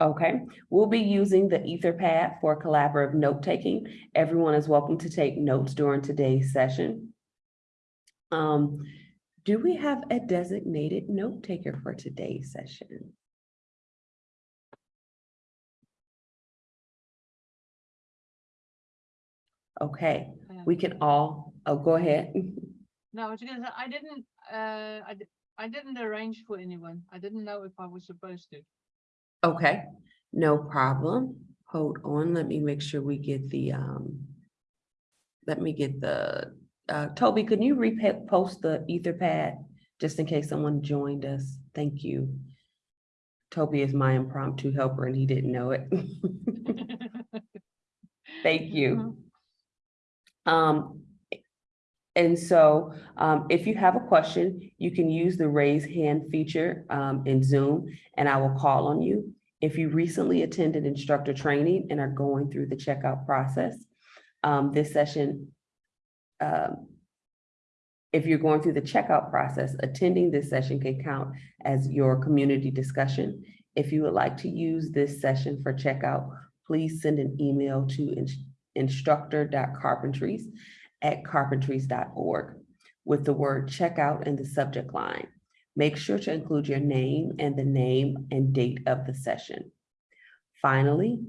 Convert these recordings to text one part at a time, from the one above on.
Okay, we'll be using the Etherpad for collaborative note-taking. Everyone is welcome to take notes during today's session. Um, do we have a designated note taker for today's session? Okay, we can all, oh, go ahead. No, I was gonna say, I didn't, uh, I, I didn't arrange for anyone. I didn't know if I was supposed to. Okay, no problem. Hold on, let me make sure we get the, um, let me get the, uh, Toby, can you repost the Etherpad? Just in case someone joined us. Thank you. Toby is my impromptu helper and he didn't know it. Thank you. Um, and so, um, if you have a question, you can use the raise hand feature, um, in Zoom, and I will call on you. If you recently attended instructor training and are going through the checkout process, um, this session, um, if you're going through the checkout process, attending this session can count as your community discussion. If you would like to use this session for checkout, please send an email to ins- instructor.carpentries at carpentries.org with the word checkout in the subject line. Make sure to include your name and the name and date of the session. Finally,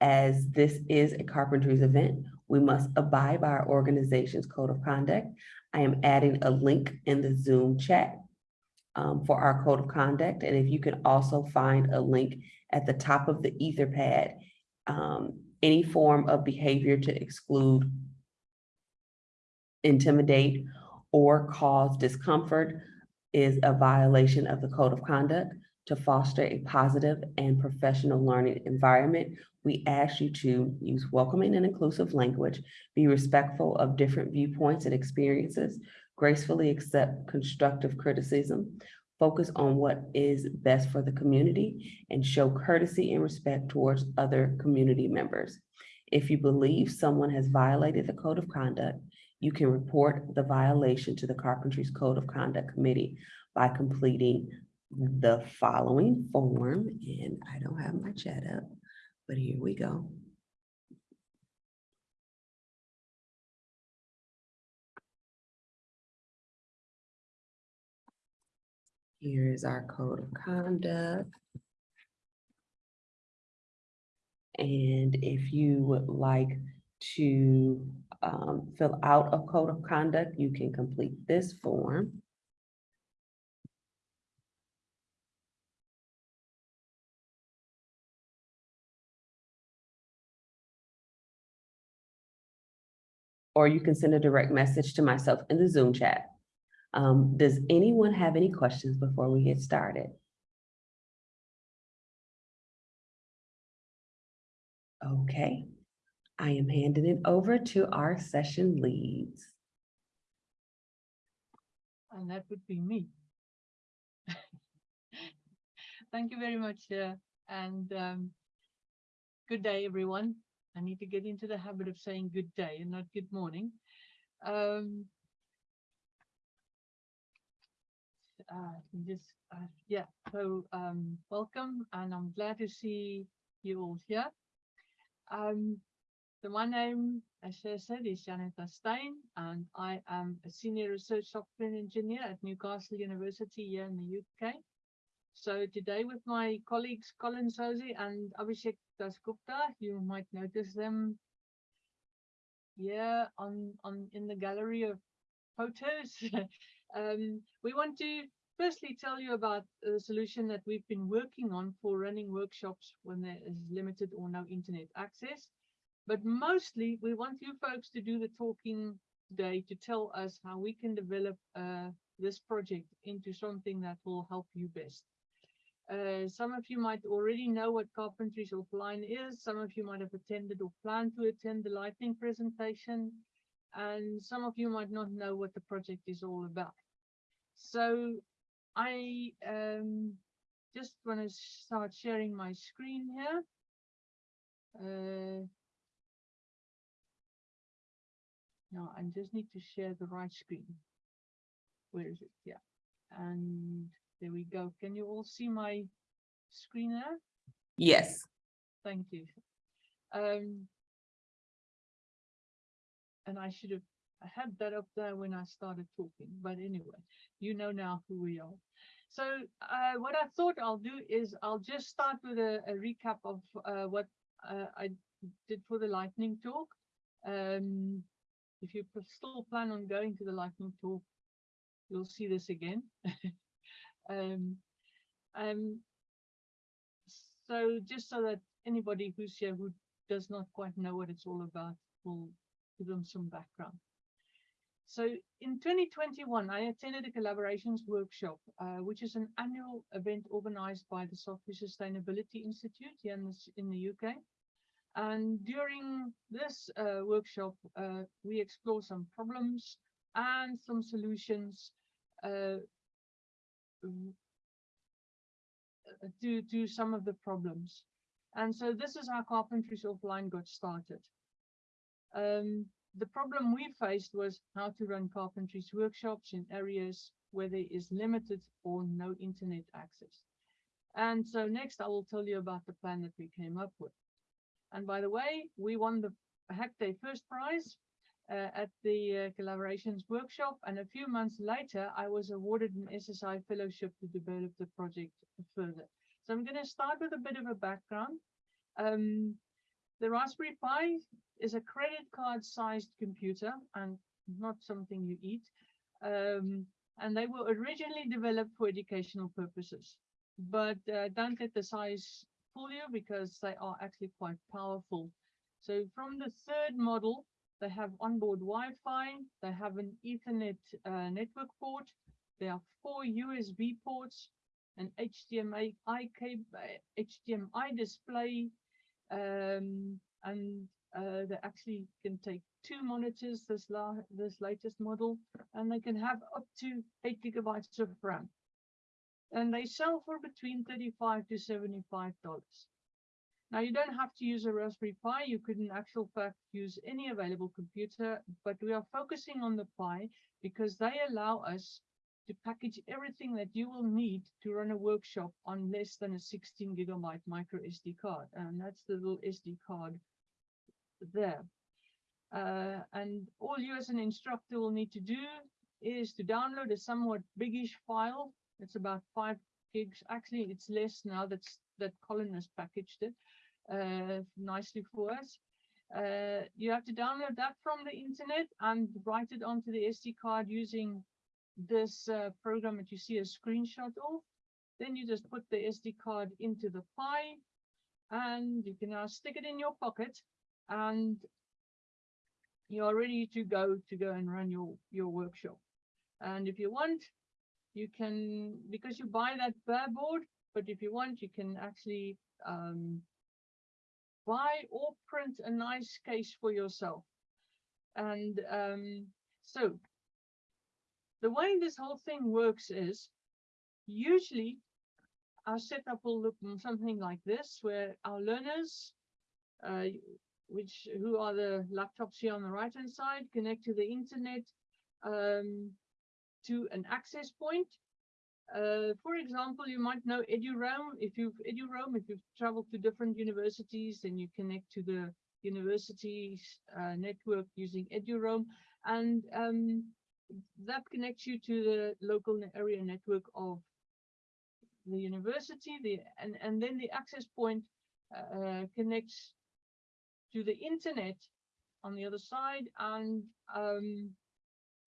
as this is a carpentries event, we must abide by our organization's code of conduct. I am adding a link in the Zoom chat um, for our code of conduct. And if you can also find a link at the top of the Etherpad, um, any form of behavior to exclude, intimidate, or cause discomfort is a violation of the code of conduct. To foster a positive and professional learning environment, we ask you to use welcoming and inclusive language, be respectful of different viewpoints and experiences, gracefully accept constructive criticism, focus on what is best for the community, and show courtesy and respect towards other community members. If you believe someone has violated the code of conduct, you can report the violation to the Carpentries Code of Conduct Committee by completing the following form, and I don't have my chat up, but here we go. Here is our code of conduct. And if you would like to um, fill out a code of conduct, you can complete this form. Or you can send a direct message to myself in the Zoom chat. Um, does anyone have any questions before we get started? Okay, I am handing it over to our session leads. And that would be me. Thank you very much, uh, and um, good day, everyone. I need to get into the habit of saying good day and not good morning. Um, uh, just, uh, yeah, so um, welcome, and I'm glad to see you all here. Um, so my name, as I said, is Jannetta Steyn, and I am a senior research software engineer at Newcastle University here in the UK. So today with my colleagues Colin Sauzé and Abhishek Dasgupta, you might notice them here on, on in the gallery of photos. um, we want to firstly tell you about a solution that we've been working on for running workshops when there is limited or no internet access. But mostly we want you folks to do the talking today to tell us how we can develop uh, this project into something that will help you best. Uh, some of you might already know what Carpentries Offline is. Some of you might have attended or plan to attend the lightning presentation. And some of you might not know what the project is all about. So I um, just want to start sharing my screen here. Uh, no, I just need to share the right screen. Where is it? Yeah. And there we go. Can you all see my screen there? Yes, Thank you. Um. And I should have, I had that up there when I started talking, but anyway, you know now who we are. So, uh, what I thought I'll do is I'll just start with a, a recap of, uh, what, uh, I did for the lightning talk. Um, if you still plan on going to the lightning talk, you'll see this again. Um, um, so just so that anybody who's here who does not quite know what it's all about will give them some background. So in 2021, I attended a collaborations workshop, uh, which is an annual event organized by the Software Sustainability Institute here in, this, in the UK. And during this uh, workshop, uh, we explore some problems and some solutions uh, to, to some of the problems. And so this is how Carpentries Offline got started. Um, the problem we faced was how to run carpentries workshops in areas where there is limited or no internet access. And so next I will tell you about the plan that we came up with. And by the way, we won the Hack Day first prize uh, at the uh, collaborations workshop. And a few months later, I was awarded an SSI fellowship to develop the project further. So I'm going to start with a bit of a background. Um, the Raspberry Pi is a credit card sized computer and not something you eat. Um, and they were originally developed for educational purposes, but uh, don't let the size you because they are actually quite powerful. So from the third model, they have onboard Wi-Fi, they have an Ethernet uh, network port, there are four USB ports, an HDMI cable, HDMI display, um, and uh, they actually can take two monitors, this, la this latest model, and they can have up to eight gigabytes of RAM. And they sell for between 35 to 75 dollars. Now you don't have to use a Raspberry Pi, you could in actual fact use any available computer, but we are focusing on the Pi because they allow us to package everything that you will need to run a workshop on less than a 16 gigabyte micro SD card. And that's the little SD card there. Uh, and all you as an instructor will need to do is to download a somewhat biggish file. It's about five gigs. Actually, it's less now that's that Colin has packaged it uh, nicely for us. Uh, you have to download that from the internet and write it onto the SD card using this uh, program that you see a screenshot of. Then you just put the SD card into the Pi and you can now stick it in your pocket and you're ready to go to go and run your, your workshop. And if you want, you can, because you buy that bare board, but if you want, you can actually um, buy or print a nice case for yourself. And um, so the way this whole thing works is usually our setup will look something like this, where our learners, uh, which who are the laptops here on the right hand side, connect to the internet um, to an access point. Uh, for example, you might know EduRoam. If you've EduRoam, if you've traveled to different universities, then you connect to the university's uh, network using EduRoam, and um, that connects you to the local area network of the university. The and and then the access point uh, connects to the internet on the other side, and um,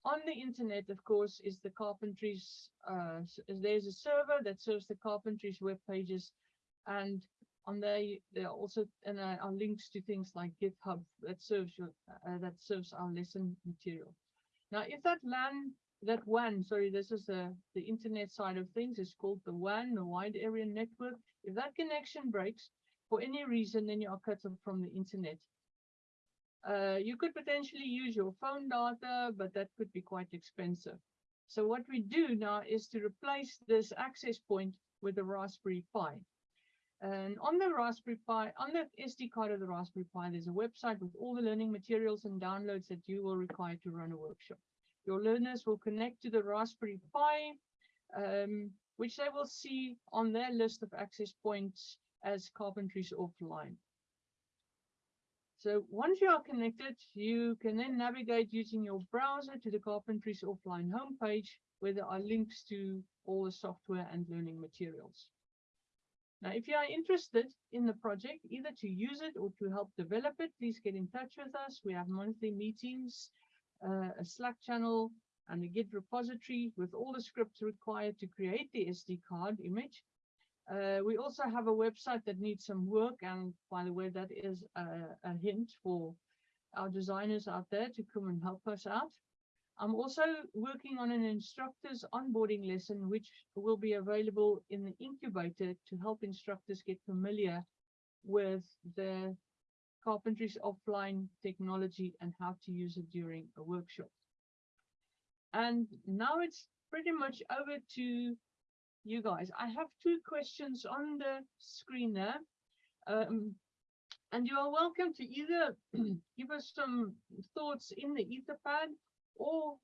on the internet, of course, is the carpentries. Uh, there's a server that serves the carpentries web pages, and on there there are also and uh, are links to things like GitHub that serves your uh, that serves our lesson material. Now, if that LAN, that WAN, sorry, this is the the internet side of things, is called the WAN, the Wide Area Network. If that connection breaks for any reason, then you are cut off from the internet. Uh, you could potentially use your phone data, but that could be quite expensive. So what we do now is to replace this access point with a Raspberry Pi. And on the Raspberry Pi, on the SD card of the Raspberry Pi, there's a website with all the learning materials and downloads that you will require to run a workshop. Your learners will connect to the Raspberry Pi, um, which they will see on their list of access points as Carpentries Offline. So once you are connected, you can then navigate using your browser to the Carpentries Offline homepage where there are links to all the software and learning materials. Now, if you are interested in the project, either to use it or to help develop it, please get in touch with us. We have monthly meetings, uh, a Slack channel, and a Git repository with all the scripts required to create the SD card image. Uh, we also have a website that needs some work, and by the way, that is a, a hint for our designers out there to come and help us out. I'm also working on an instructor's onboarding lesson, which will be available in the incubator to help instructors get familiar with the carpentry's offline technology and how to use it during a workshop. And now it's pretty much over to you guys. I have two questions on the screen there. Um, and you are welcome to either give us some thoughts in the Etherpad or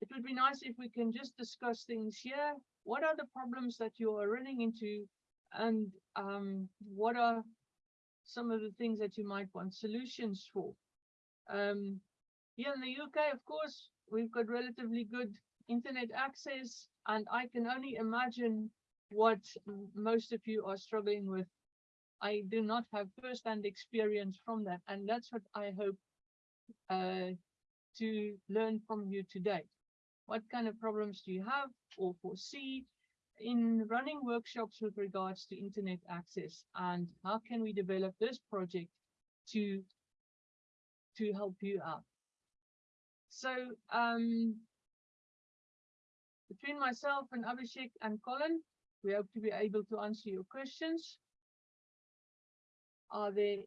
it would be nice if we can just discuss things here. What are the problems that you are running into and um, what are some of the things that you might want solutions for? Um, here in the UK, of course, we've got relatively good internet access and I can only imagine what most of you are struggling with. I do not have first-hand experience from that, and that's what I hope uh, to learn from you today. What kind of problems do you have or foresee in running workshops with regards to internet access, and how can we develop this project to to help you out? So um, between myself and Abhishek and Colin, we hope to be able to answer your questions. Are there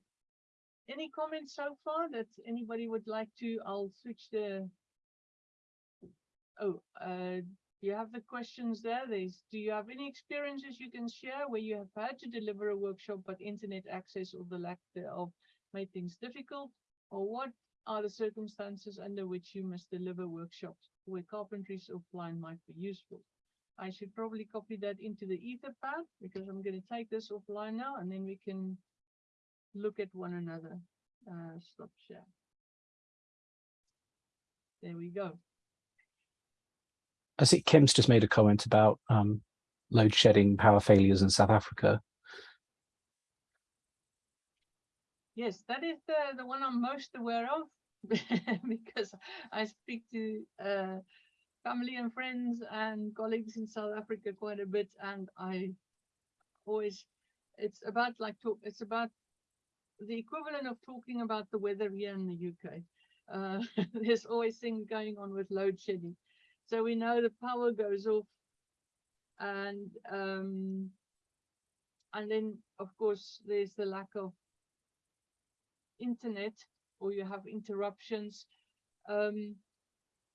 any comments so far that anybody would like to? I'll switch the. Oh, uh, you have the questions there. There's, do you have any experiences you can share where you have had to deliver a workshop, but internet access or the lack thereof made things difficult? Or what are the circumstances under which you must deliver workshops where carpentries offline might be useful? I should probably copy that into the Etherpad because I'm going to take this offline now and then we can look at one another. Uh, stop share. There we go. I see Kim's just made a comment about um, load shedding power failures in South Africa. Yes, that is the, the one I'm most aware of because I speak to uh, family and friends and colleagues in South Africa quite a bit, and I always it's about like talk. It's about the equivalent of talking about the weather here in the UK. Uh, there's always things going on with load shedding, so we know the power goes off, and um, and then of course there's the lack of internet or you have interruptions. Um,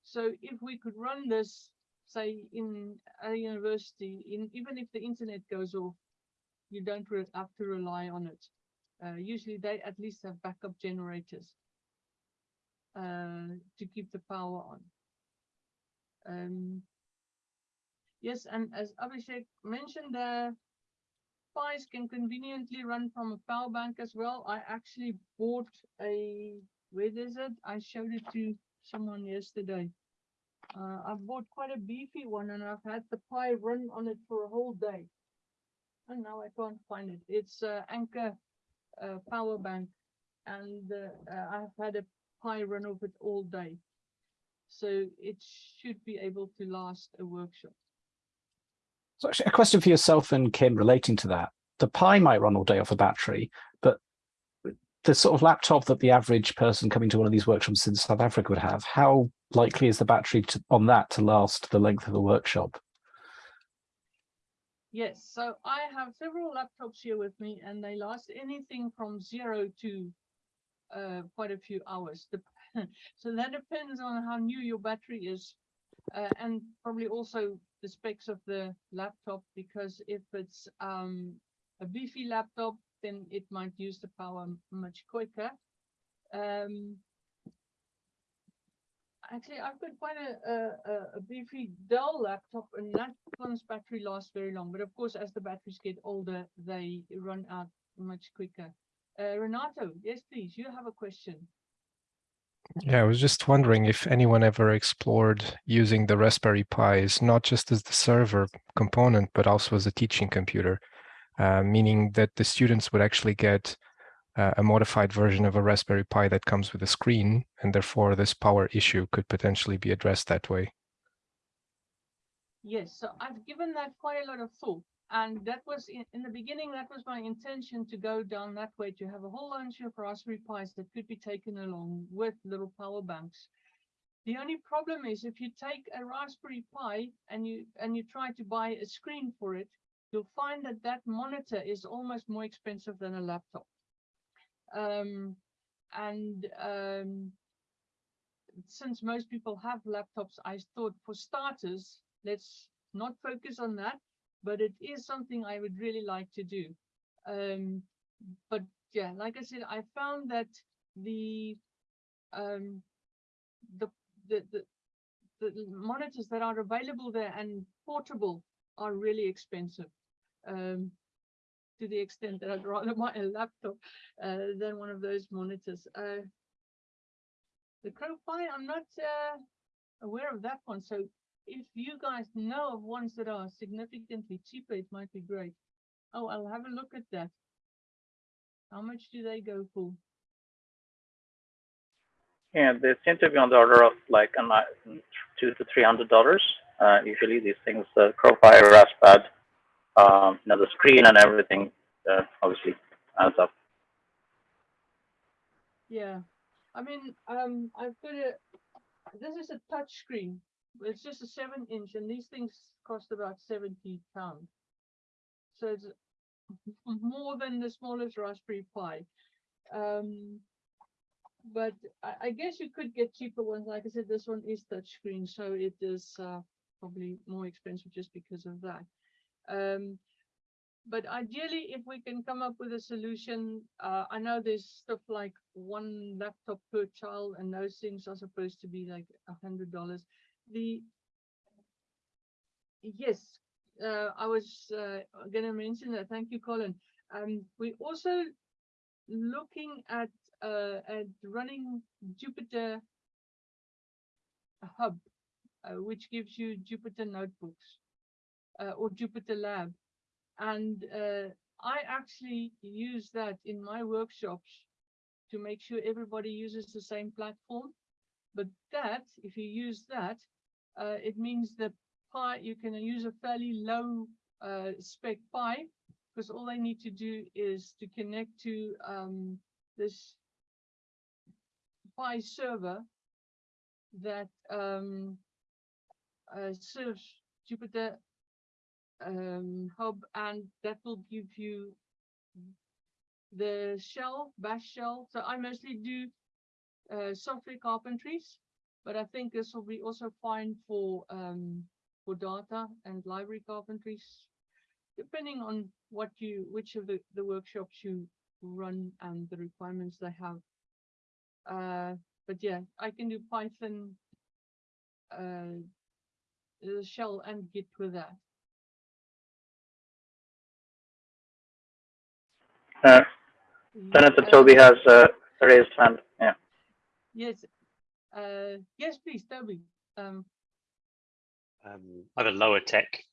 so if we could run this, say in a university, in even if the internet goes off, you don't have to rely on it. Uh, usually they at least have backup generators uh, to keep the power on. Um, yes, and as Abhishek mentioned there, Pis can conveniently run from a power bank as well. I actually bought a, where is it? I showed it to someone yesterday. Uh, I bought quite a beefy one and I've had the Pi run on it for a whole day. And now I can't find it. It's uh, Anker uh, power bank and uh, uh, I've had a Pi run of it all day. So it should be able to last a workshop. So actually a question for yourself and Kim relating to that. The Pi might run all day off a battery, but the sort of laptop that the average person coming to one of these workshops in South Africa would have, how likely is the battery to, on that to last the length of the workshop? Yes, so I have several laptops here with me and they last anything from zero to uh, quite a few hours. So that depends on how new your battery is uh, and probably also the specs of the laptop because if it's um, a beefy laptop, then it might use the power much quicker. Um, actually, I've got quite a, a, a- Dell laptop and that one's battery lasts very long. But of course, as the batteries get older, they run out much quicker. Uh, Renato, yes, please, you have a question. Yeah, I was just wondering if anyone ever explored using the Raspberry Pis, not just as the server component, but also as a teaching computer, uh, meaning that the students would actually get uh, a modified version of a Raspberry Pi that comes with a screen, and therefore this power issue could potentially be addressed that way. Yes, so I've given that quite a lot of thought. And that was in, in the beginning, that was my intention to go down that way, to have a whole bunch of Raspberry Pis that could be taken along with little power banks. The only problem is if you take a Raspberry Pi and you and you try to buy a screen for it, you'll find that that monitor is almost more expensive than a laptop. Um, and um, since most people have laptops, I thought for starters, let's not focus on that, but it is something I would really like to do. Um, but yeah, like I said, I found that the um, the, the the the monitors that are available there and portable are really expensive. Um, to the extent that I'd rather buy a laptop uh, than one of those monitors. Uh, the CrowPi, I'm not uh, aware of that one. So if you guys know of ones that are significantly cheaper, it might be great. Oh, I'll have a look at that. How much do they go for? Yeah, they seem to be on the order of like uh, two to three hundred dollars. Uh, usually these things, the CrowPi, Raspad, um, you know, the screen and everything, uh, obviously adds up. Yeah, I mean, um, I've got a, this is a touch screen. It's just a seven inch and these things cost about seventy pounds. So it's more than the smallest Raspberry Pi. Um, but I, I guess you could get cheaper ones. Like I said, this one is touchscreen, so it is uh, probably more expensive just because of that. Um, but ideally, if we can come up with a solution, uh, I know there's stuff like one laptop per child, and those things are supposed to be like a hundred dollars. The yes, uh, I was uh, going to mention that. Thank you, Colin. Um, we also looking at uh, at running Jupyter Hub, uh, which gives you Jupyter notebooks uh, or Jupyter Lab. And uh, I actually use that in my workshops to make sure everybody uses the same platform. But that, if you use that, uh, it means that Pi, you can use a fairly low uh, spec Pi because all they need to do is to connect to um, this Pi server that um, uh, serves Jupyter um, Hub, and that will give you the shell, bash shell. So I mostly do uh, software carpentries, but I think this will be also fine for um, for data and library carpentries, depending on what you, which of the, the workshops you run and the requirements they have. Uh, but yeah, I can do Python, uh, the shell and Git with that. Uh, Senator Toby has uh, raised hand. Yeah. Yes, uh, yes, please, Toby. Um, um, I have a lower tech,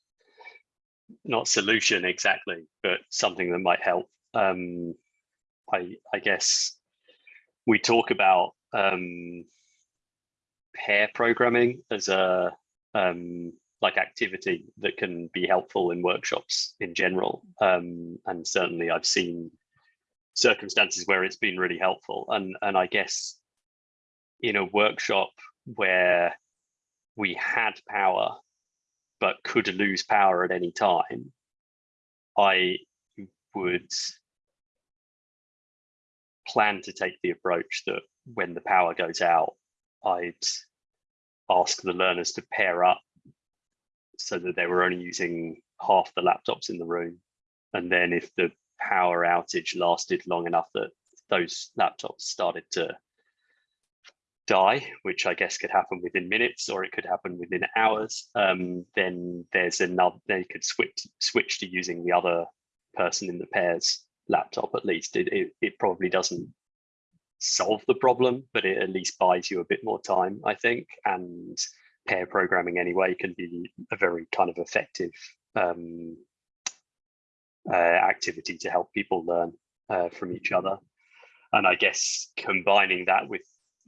not solution exactly, but something that might help. Um, I, I guess we talk about um, pair programming as a um, like activity that can be helpful in workshops in general. Um, and certainly I've seen circumstances where it's been really helpful. And, and I guess in a workshop where we had power but could lose power at any time, I would plan to take the approach that when the power goes out, I'd ask the learners to pair up so that they were only using half the laptops in the room. And then if the power outage lasted long enough that those laptops started to die, which I guess could happen within minutes or it could happen within hours, um, then there's another, they could switch switch to using the other person in the pair's laptop at least. It, it, it probably doesn't solve the problem, but it at least buys you a bit more time, I think. And pair programming anyway can be a very kind of effective um, uh, activity to help people learn uh, from each other. And I guess combining that with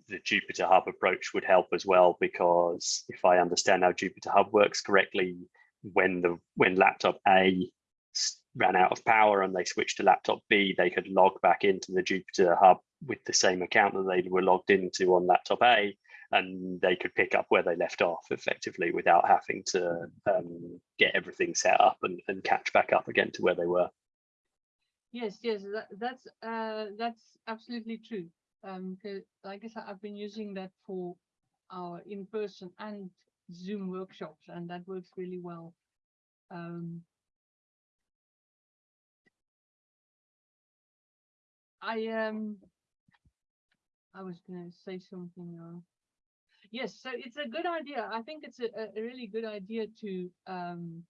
the Jupyter Hub approach would help as well, because if I understand how Jupyter Hub works correctly, when the when laptop A ran out of power and they switched to laptop B, they could log back into the Jupyter Hub with the same account that they were logged into on laptop A, and they could pick up where they left off effectively without having to um, get everything set up and, and catch back up again to where they were. Yes, yes, that, that's uh, that's absolutely true. Um, like I said, I've been using that for our in-person and Zoom workshops, and that works really well. Um, I um, I was gonna say something. Uh, yes, so it's a good idea. I think it's a, a really good idea to um,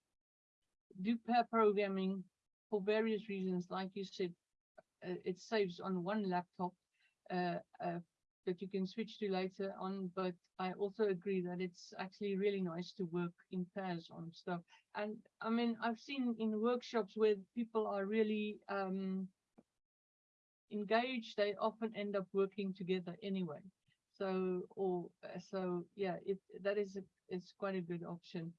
do pair programming for various reasons, like you said, uh, it saves on one laptop that you can switch to later on. But I also agree that it's actually really nice to work in pairs on stuff. And I mean, I've seen in workshops where people are really um, engaged, they often end up working together anyway. So, or uh, so, yeah, it that is a, it's quite a good option.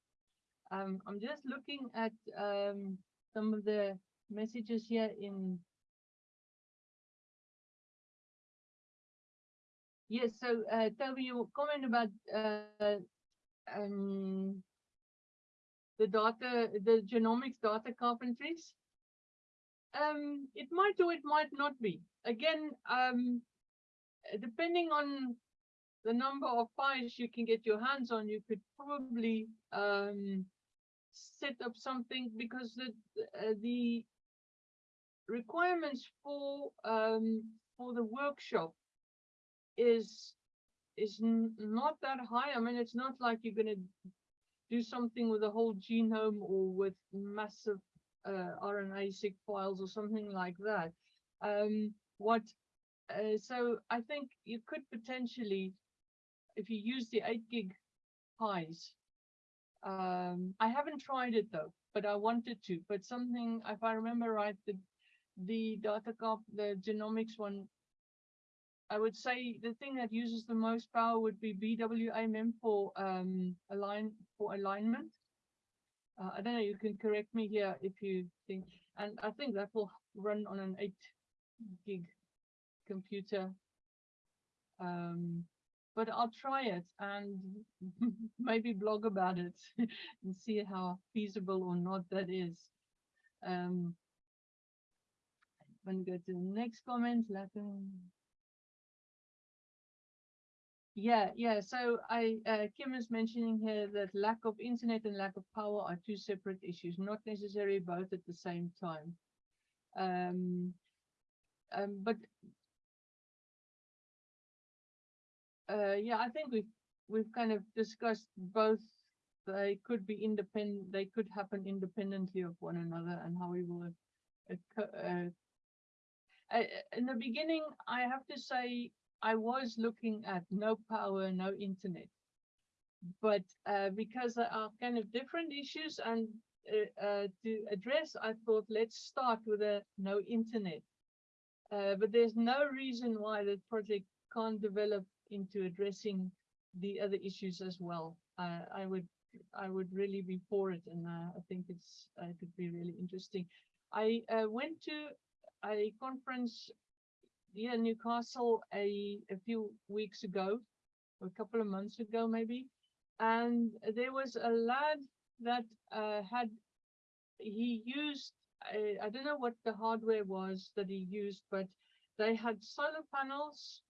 Um, I'm just looking at um, some of the messages here in. Yes, so uh, Toby, your comment about uh, um, the data, the genomics data carpentries. Um, it might or it might not be. Again, um, depending on the number of files you can get your hands on, you could probably um, set up something because the uh, the requirements for um, for the workshop is is not that high. I mean, it's not like you're going to do something with a whole genome or with massive uh, RNA-seq files or something like that. Um, what? Uh, so I think you could potentially, if you use the eight gig Pis, um, I haven't tried it though, but I wanted to. But something, if I remember right, the the data cop, the genomics one, I would say the thing that uses the most power would be BWA for um align for alignment. Uh, I don't know. You can correct me here if you think, and I think that will run on an eight gig computer. Um, but I'll try it and maybe blog about it and see how feasible or not that is. Um, I'm going to go to the next comment. Latin. Yeah, yeah. So I uh, Kim is mentioning here that lack of internet and lack of power are two separate issues, not necessarily both at the same time. Um, um, but uh, yeah, I think we've we've kind of discussed both. They could be independent. They could happen independently of one another, and how we will. Uh, in the beginning, I have to say I was looking at no power, no internet, but uh, because there are kind of different issues and uh, uh, to address, I thought let's start with a no internet. Uh, but there's no reason why the project can't develop into addressing the other issues as well. Uh, I would I would really be for it, and uh, I think it's uh, it could be really interesting. I uh, went to a conference in Newcastle a a few weeks ago, a couple of months ago maybe, and there was a lad that uh, had he used I, I don't know what the hardware was that he used, but they had solar panels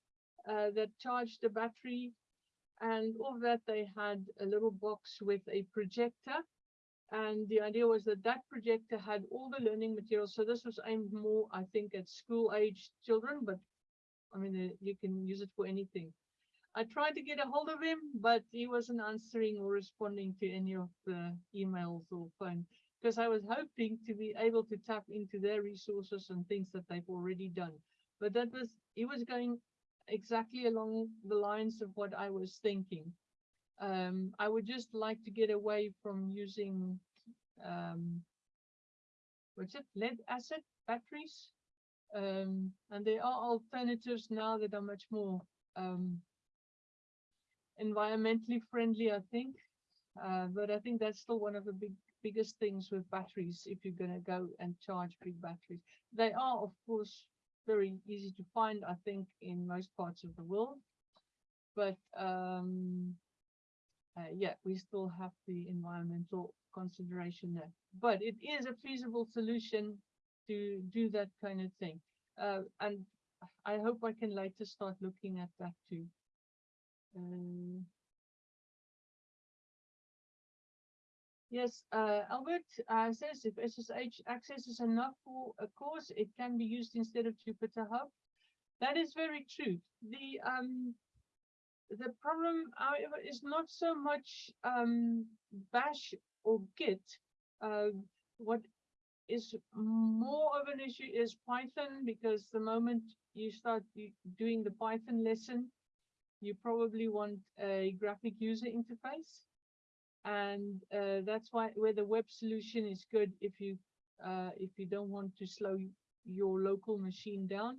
uh, that charged the battery. And of that, they had a little box with a projector. And the idea was that that projector had all the learning materials. So this was aimed more, I think, at school age children, but I mean, uh, you can use it for anything. I tried to get a hold of him, but he wasn't answering or responding to any of the emails or phone. Because I was hoping to be able to tap into their resources and things that they've already done. But that was, he was going exactly along the lines of what I was thinking. Um, I would just like to get away from using, um, what's it, lead acid batteries? Um, and there are alternatives now that are much more, um, environmentally friendly, I think. Uh, but I think that's still one of the big, biggest things with batteries, if you're gonna go and charge big batteries. They are, of course, very easy to find, I think, in most parts of the world. But, um, uh, yeah, we still have the environmental consideration there. But it is a feasible solution to do that kind of thing. Uh, and I hope I can later start looking at that too. Um, Yes, uh, Albert uh, says if SSH access is enough for a course, it can be used instead of Jupyter Hub. That is very true. The um, the problem, however, is not so much um, Bash or Git. Uh, what is more of an issue is Python, because the moment you start doing the Python lesson, you probably want a graphic user interface. And uh, that's why where the web solution is good if you uh, if you don't want to slow your local machine down.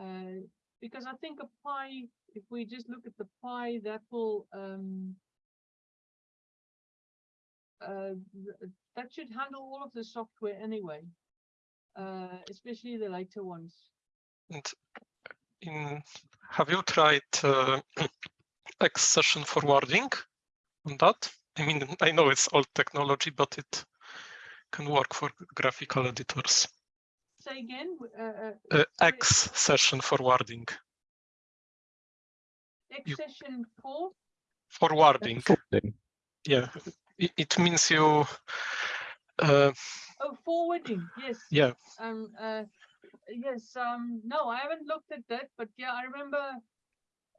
Uh, because I think a Pi, if we just look at the Pi, that will um, uh, that should handle all of the software anyway, uh, especially the later ones. And in, have you tried uh, X session forwarding on that? I mean, I know it's old technology, but it can work for graphical editors. Say again, uh, uh, Uh, X session forwarding, accession four. forwarding. Forwarding. Yeah, it, it means you. Uh, Oh, forwarding, yes. yeah, Um, uh, yes, um, no, I haven't looked at that, but yeah, I remember,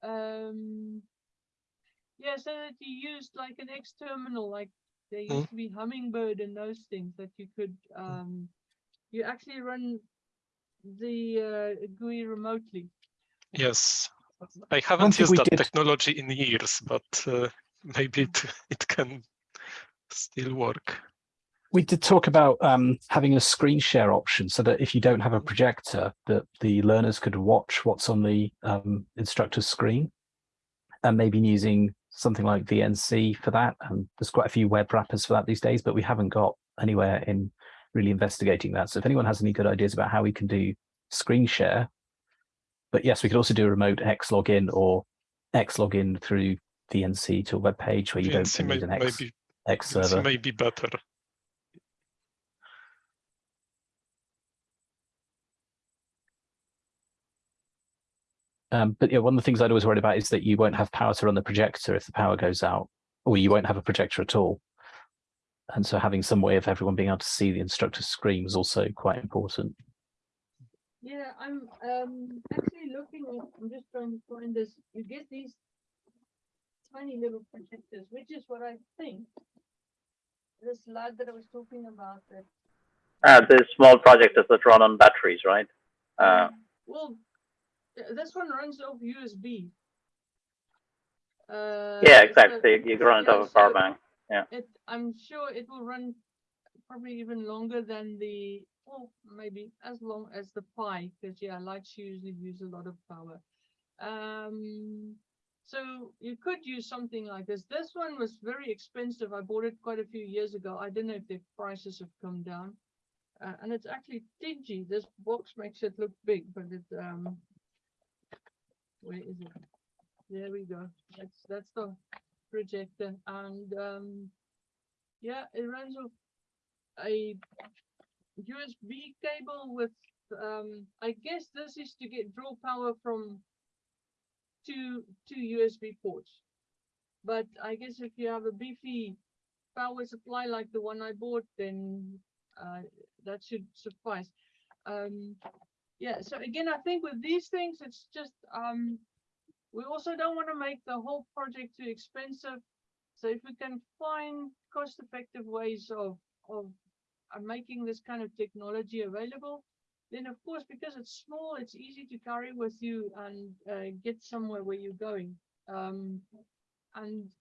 um, yeah, so that you used like an X terminal, like there Mm. used to be Hummingbird and those things that you could, um, you actually run the, uh, GUI remotely. yes. I haven't used that did- technology in years, but uh, maybe it it can still work. We did talk about um, having a screen share option so that if you don't have a projector, that the learners could watch what's on the um, instructor's screen, and maybe using something like VNC for that. And there's quite a few web wrappers for that these days, but we haven't got anywhere in really investigating that. So if anyone has any good ideas about how we can do screen share, but yes, we could also do a remote X login or X login through VNC to a web page where you don't VNC may, need an X, maybe X server. may be better. Um, but yeah, one of the things I'd always worried about is that you won't have power to run the projector if the power goes out, or you won't have a projector at all. And so having some way of everyone being able to see the instructor's screen was also quite important. Yeah, I'm, um, actually looking, at- I'm just trying to find this, you get these tiny little projectors, which is what I think this lad that I was talking about that Uh, the small projectors that run on batteries, right? Uh, Well, this one runs off USB. Uh, yeah, so- exactly. You can run it yeah, off a power so bank. It, I'm sure it will run probably even longer than the, well, maybe as long as the Pi, because yeah, lights usually use a lot of power. Um, so you could use something like this. This one was very expensive. I bought it quite a few years ago. I don't know if the prices have come down. Uh, and it's actually dingy. This box makes it look big, but it, um, where is it? There we go. That's, that's the projector and, um, yeah, it runs off a USB cable with, um, I guess this is to get draw power from two, two USB ports. But I guess if you have a beefy power supply like the one I bought, then, uh, that should suffice. Um, yeah, so again, I think with these things, it's just, um, we also don't want to make the whole project too expensive. So if we can find cost-effective ways of, of uh, making this kind of technology available, then of course, because it's small, it's easy to carry with you and uh, get somewhere where you're going. Um, and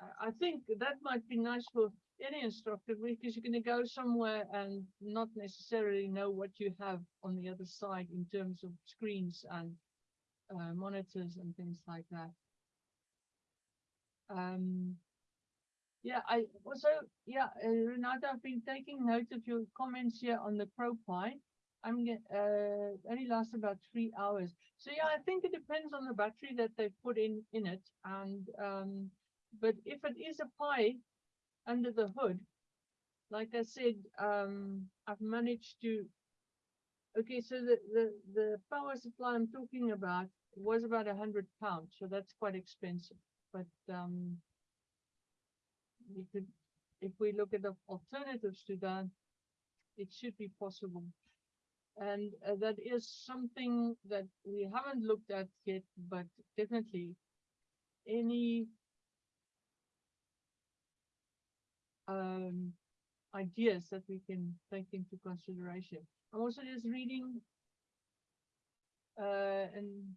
I- I think that might be nice for any instructor because you're going to go somewhere and not necessarily know what you have on the other side in terms of screens and uh, monitors and things like that. Um, yeah, I also, yeah, uh, Renata, I've been taking note of your comments here on the CrowPi. I'm uh, only lasts about three hours. So yeah, I think it depends on the battery that they put in in it. And um, but if it is a Pi under the hood, like I said, um, I've managed to. Okay, so the the the power supply I'm talking about was about a hundred pounds, so that's quite expensive. But um, we could, if we look at the alternatives to that, it should be possible. And uh, that is something that we haven't looked at yet, but definitely any um, ideas that we can take into consideration. I'm also just reading uh, and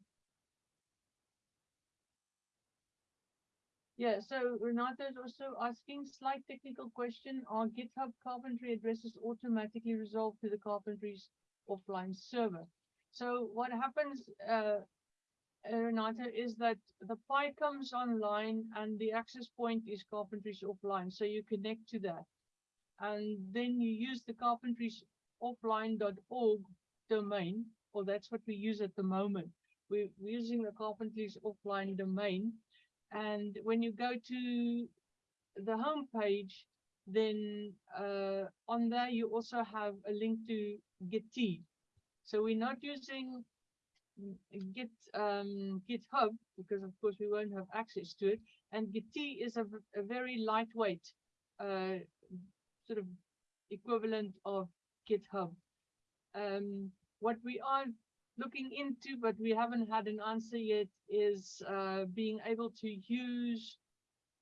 yeah, so Renata is also asking slight technical question. Are GitHub carpentry addresses automatically resolved to the Carpentries Offline server? So what happens, uh, Renata, is that the Pi comes online and the access point is Carpentries Offline. So you connect to that. And then you use the carpentry's offline.org domain, or that's what we use at the moment. We're, we're using the Carpentries Offline domain. And when you go to the home page, then uh, on there you also have a link to Gitea. So we're not using Git um, GitHub because of course we won't have access to it. And Gitea is a very lightweight uh, sort of equivalent of GitHub. Um, what we are looking into, but we haven't had an answer yet, is uh, being able to use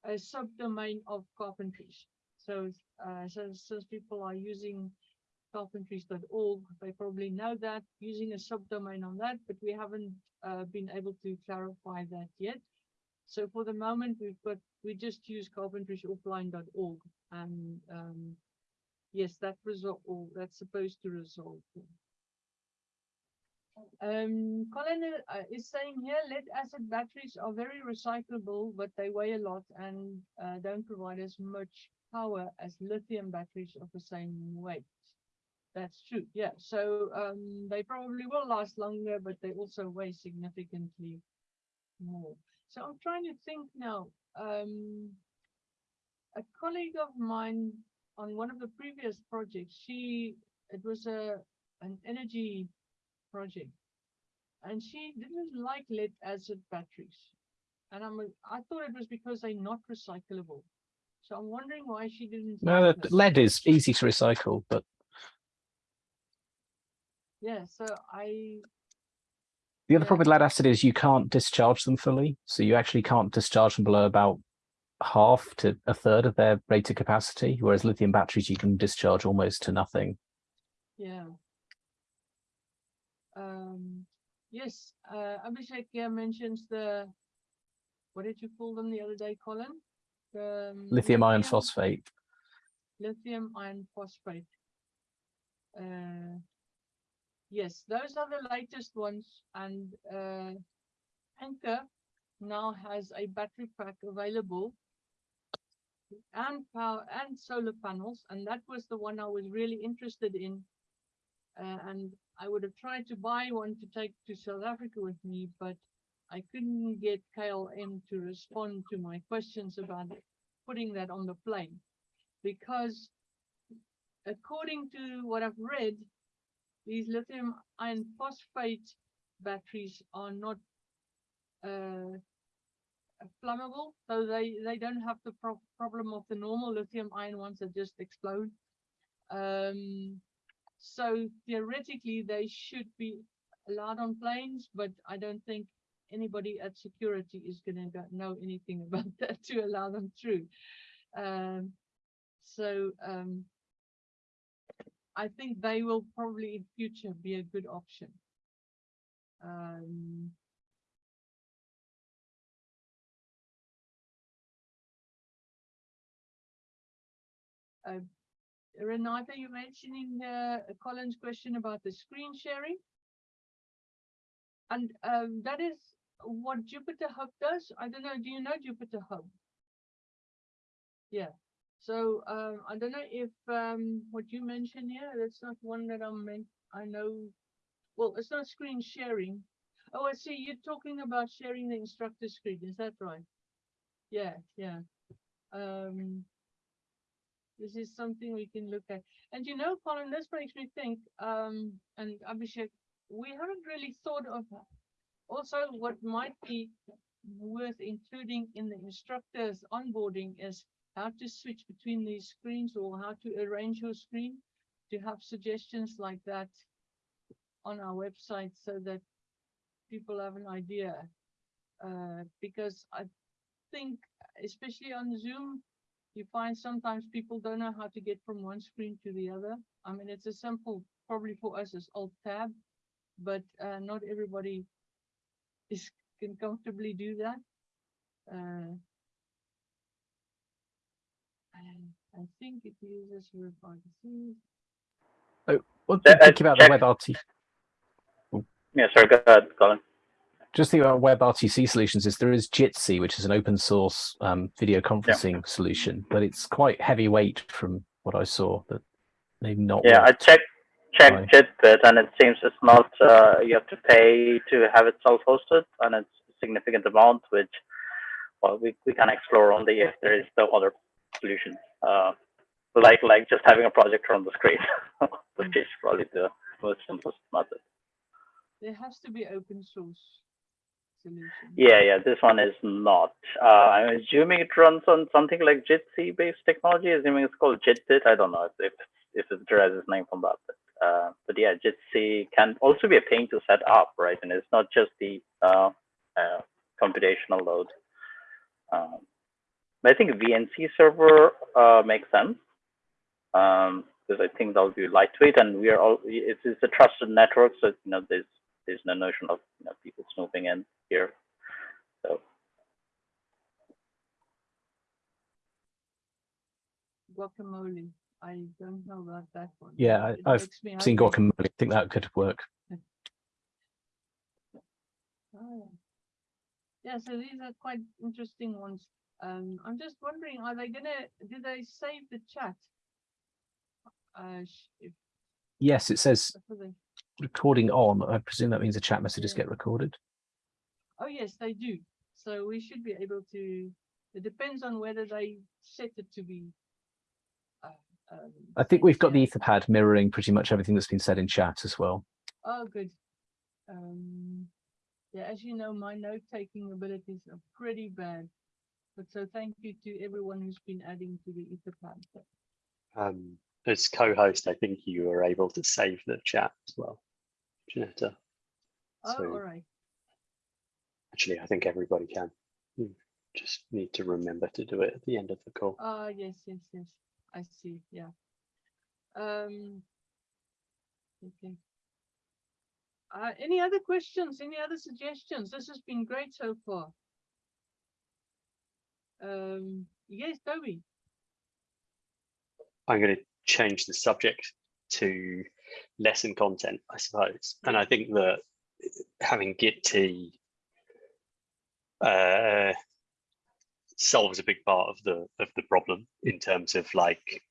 a subdomain of carpentries. So, uh, since people are using carpentries.org, they probably know that using a subdomain on that, but we haven't uh, been able to clarify that yet. So for the moment, we've got we just use carpentriesoffline.org, and um, yes, that result that's supposed to resolve. Um, Colin uh, is saying here, lead acid batteries are very recyclable, but they weigh a lot and uh, don't provide as much power as lithium batteries of the same weight. That's true. Yeah. So um, they probably will last longer, but they also weigh significantly more. So I'm trying to think now. Um, a colleague of mine on one of the previous projects, she it was a an energy project, and she didn't like lead acid batteries, and I'm I thought it was because they're not recyclable. So I'm wondering why she didn't. No, the lead is easy to recycle, but Yeah. So I the other Yeah. problem with lead acid is you can't discharge them fully. So you actually can't discharge them below about half to a third of their rated capacity, whereas lithium batteries you can discharge almost to nothing. Yeah. Um, yes, uh, Abhishek here mentions the, what did you call them the other day, Colin? The um, Lithium iron phosphate. Lithium iron phosphate. Uh, yes, those are the latest ones and, uh, Anker now has a battery pack available and power and solar panels, and that was the one I was really interested in. Uh, and I would have tried to buy one to take to South Africa with me, but I couldn't get KLM to respond to my questions about putting that on the plane. Because according to what I've read, these lithium iron phosphate batteries are not uh, flammable, so they, they don't have the pro- problem of the normal lithium ion ones that just explode. Um, so theoretically, they should be allowed on planes, but I don't think anybody at security is gonna know anything about that to allow them through. Um, so, um, I think they will probably in future be a good option. Um, uh, Renata, you mentioning uh, Colin's question about the screen sharing? And um, that is what Jupyter Hub does. I don't know, do you know Jupyter Hub? Yeah, so um, I don't know if um, what you mentioned here, that's not one that I'm meant, I know. Well, it's not screen sharing. Oh, I see, you're talking about sharing the instructor screen, is that right? Yeah, yeah. Um, this is something we can look at. And you know, Colin, this makes me think, um, and Abhishek, we haven't really thought of also what might be worth including in the instructor's onboarding is how to switch between these screens or how to arrange your screen to have suggestions like that on our website so that people have an idea. Uh, because I think, especially on Zoom, you find sometimes people don't know how to get from one screen to the other. I mean, it's a simple, probably for us as alt tab, but uh, not everybody is can comfortably do that. Uh, and I think it uses WebRTC. Well, Uh, uh, think about the check. WebRT. Yeah, sorry, go ahead, Colin. Just think about WebRTC solutions is there is Jitsi, which is an open source um, video conferencing solution, but it's quite heavyweight from what I saw. That maybe not. Yeah, I worked. checked Right. JITBit and it seems it's not uh, you have to pay to have it self-hosted and it's a significant amount which well we, we can explore only if there is no other solution. Uh, like like just having a projector on the screen, which is probably the most simplest method. There has to be open source solution. Yeah, yeah, this one is not. Uh, I'm assuming it runs on something like Jitsi based technology, assuming it's called JitBit. I don't know if if, it derives its name from that. But, uh, but yeah, Jitsi can also be a pain to set up, right? And it's not just the uh, uh, computational load. Um, I think VNC server uh, makes sense um, because I think that will be lightweight, and we are all. It's, it's a trusted network, so you know there's there's no notion of you know, people snooping in here. So Guacamole. I don't know about that one. Yeah, I- it I've seen happy. guacamole. I think that could work. Oh, yeah. Yeah, so these are quite interesting ones. Um, I'm just wondering, are they gonna, do they save the chat? Uh, if, Yes, it says recording on. I presume that means the chat messages Yeah. get recorded. oh, yes, they do. So we should be able to, it depends on whether they set it to be. uh, um, I think we've got yeah. the Etherpad mirroring pretty much everything that's been said in chat as well. Oh, good. Um, yeah, as you know, my note-taking abilities are pretty bad. But so thank you to everyone who's been adding to the Etherpad. Um, as co-host, I think you were able to save the chat as well, Jannetta. Oh, So- all right. Actually, I think everybody can. You just need to remember to do it at the end of the call. Ah, yes, yes, yes. I see. Yeah. Um. Okay. Uh, any other questions? Any other suggestions? This has been great so far. Um. Yes, Toby. I'm going to change the subject to lesson content, I suppose. And I think that having Git uh, solves a big part of the of the problem in terms of like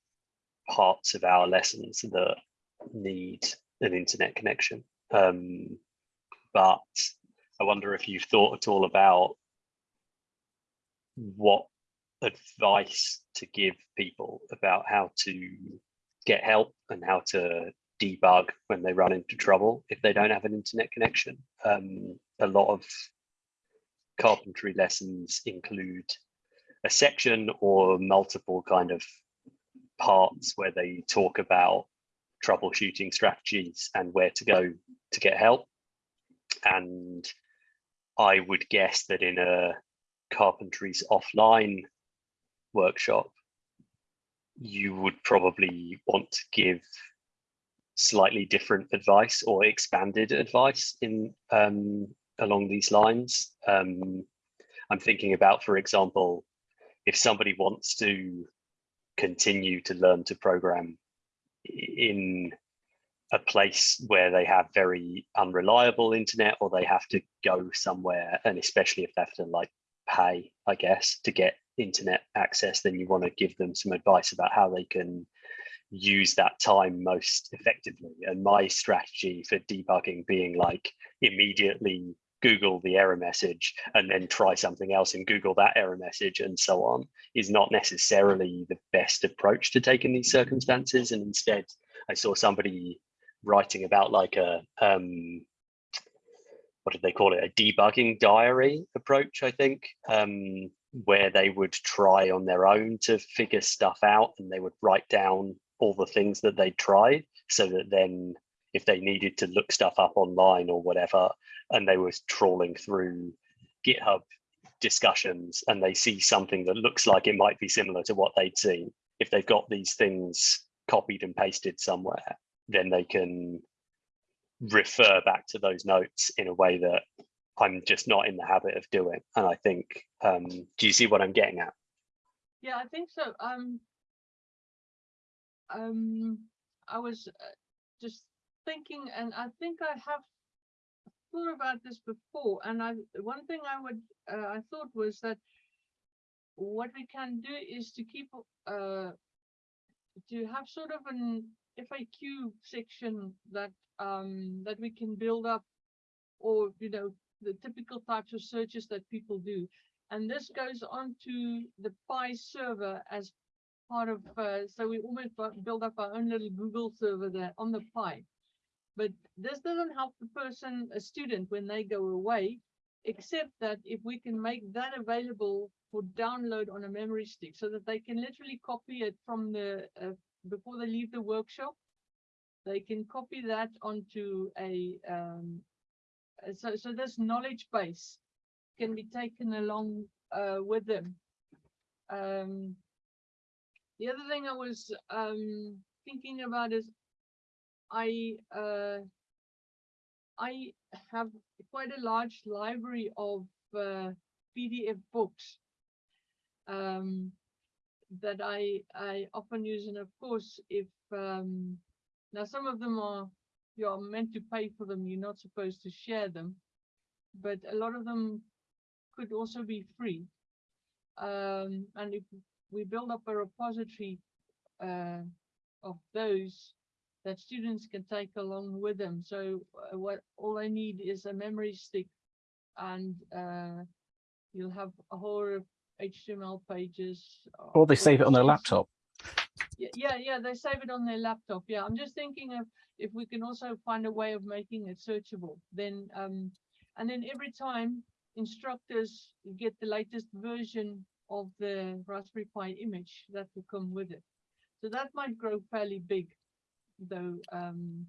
parts of our lessons that need an internet connection. Um, but I wonder if you've thought at all about what advice to give people about how to get help and how to debug when they run into trouble if they don't have an internet connection. Um, a lot of carpentry lessons include a section or multiple kind of parts where they talk about troubleshooting strategies and where to go to get help. And I would guess that in a Carpentries Offline workshop, you would probably want to give slightly different advice or expanded advice in um, along these lines. Um, I'm thinking about, for example, if somebody wants to continue to learn to program in a place where they have very unreliable internet or they have to go somewhere and especially if they have to like pay i guess to get internet access then you want to give them some advice about how they can use that time most effectively. And my strategy for debugging being like immediately google the error message and then try something else and google that error message and so on is not necessarily the best approach to take in these circumstances. And instead i saw somebody writing about like a um what did they call it? A debugging diary approach i think. Um where they would try on their own to figure stuff out and they would write down all the things that they tried so that then if they needed to look stuff up online or whatever and they were trawling through github discussions and they see something that looks like it might be similar to what they'd seen if they've got these things copied and pasted somewhere then they can refer back to those notes in a way that I'm just not in the habit of doing. And I think, um, do you see what I'm getting at? Yeah, I think so. Um, um, I was uh, just thinking, and I think I have thought about this before. And I, one thing I would, uh, I thought was that what we can do is to keep, uh, to have sort of an FAQ section that um, that we can build up, or you know, the typical types of searches that people do. And this goes on to the Pi server as part of, uh, so we almost bu- build up our own little Google server there on the Pi. But this doesn't help the person, a student, when they go away, except that if we can make that available for download on a memory stick so that they can literally copy it from the, uh, before they leave the workshop, they can copy that onto a, um, so, so this knowledge base can be taken along uh, with them. Um, the other thing I was um, thinking about is I uh, I have quite a large library of uh, PDF books um, that I I often use, and of course, if um, now some of them are you're meant to pay for them, you're not supposed to share them, but a lot of them could also be free. Um, and if we build up a repository uh, of those that students can take along with them. So uh, what all I need is a memory stick and uh, you'll have a whole of HTML pages. Or they save it on their laptop. Yeah, yeah, they save it on their laptop. Yeah, I'm just thinking of if we can also find a way of making it searchable, then um, and then every time instructors get the latest version of the Raspberry Pi image that will come with it. So that might grow fairly big, though, um,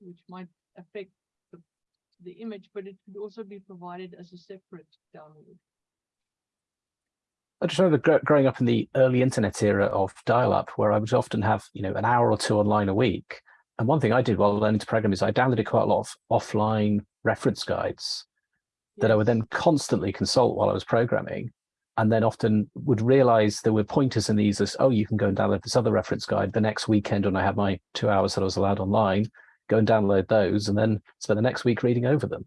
which might affect the, the image, but it could also be provided as a separate download. I just remember gr- growing up in the early internet era of dial-up, where I would often have, you know, an hour or two online a week. And one thing I did while learning to program is I downloaded quite a lot of offline reference guides that I would then constantly consult while I was programming, and then often would realize there were pointers in these as, oh, you can go and download this other reference guide the next weekend when I had my two hours that I was allowed online, go and download those, and then spend the next week reading over them.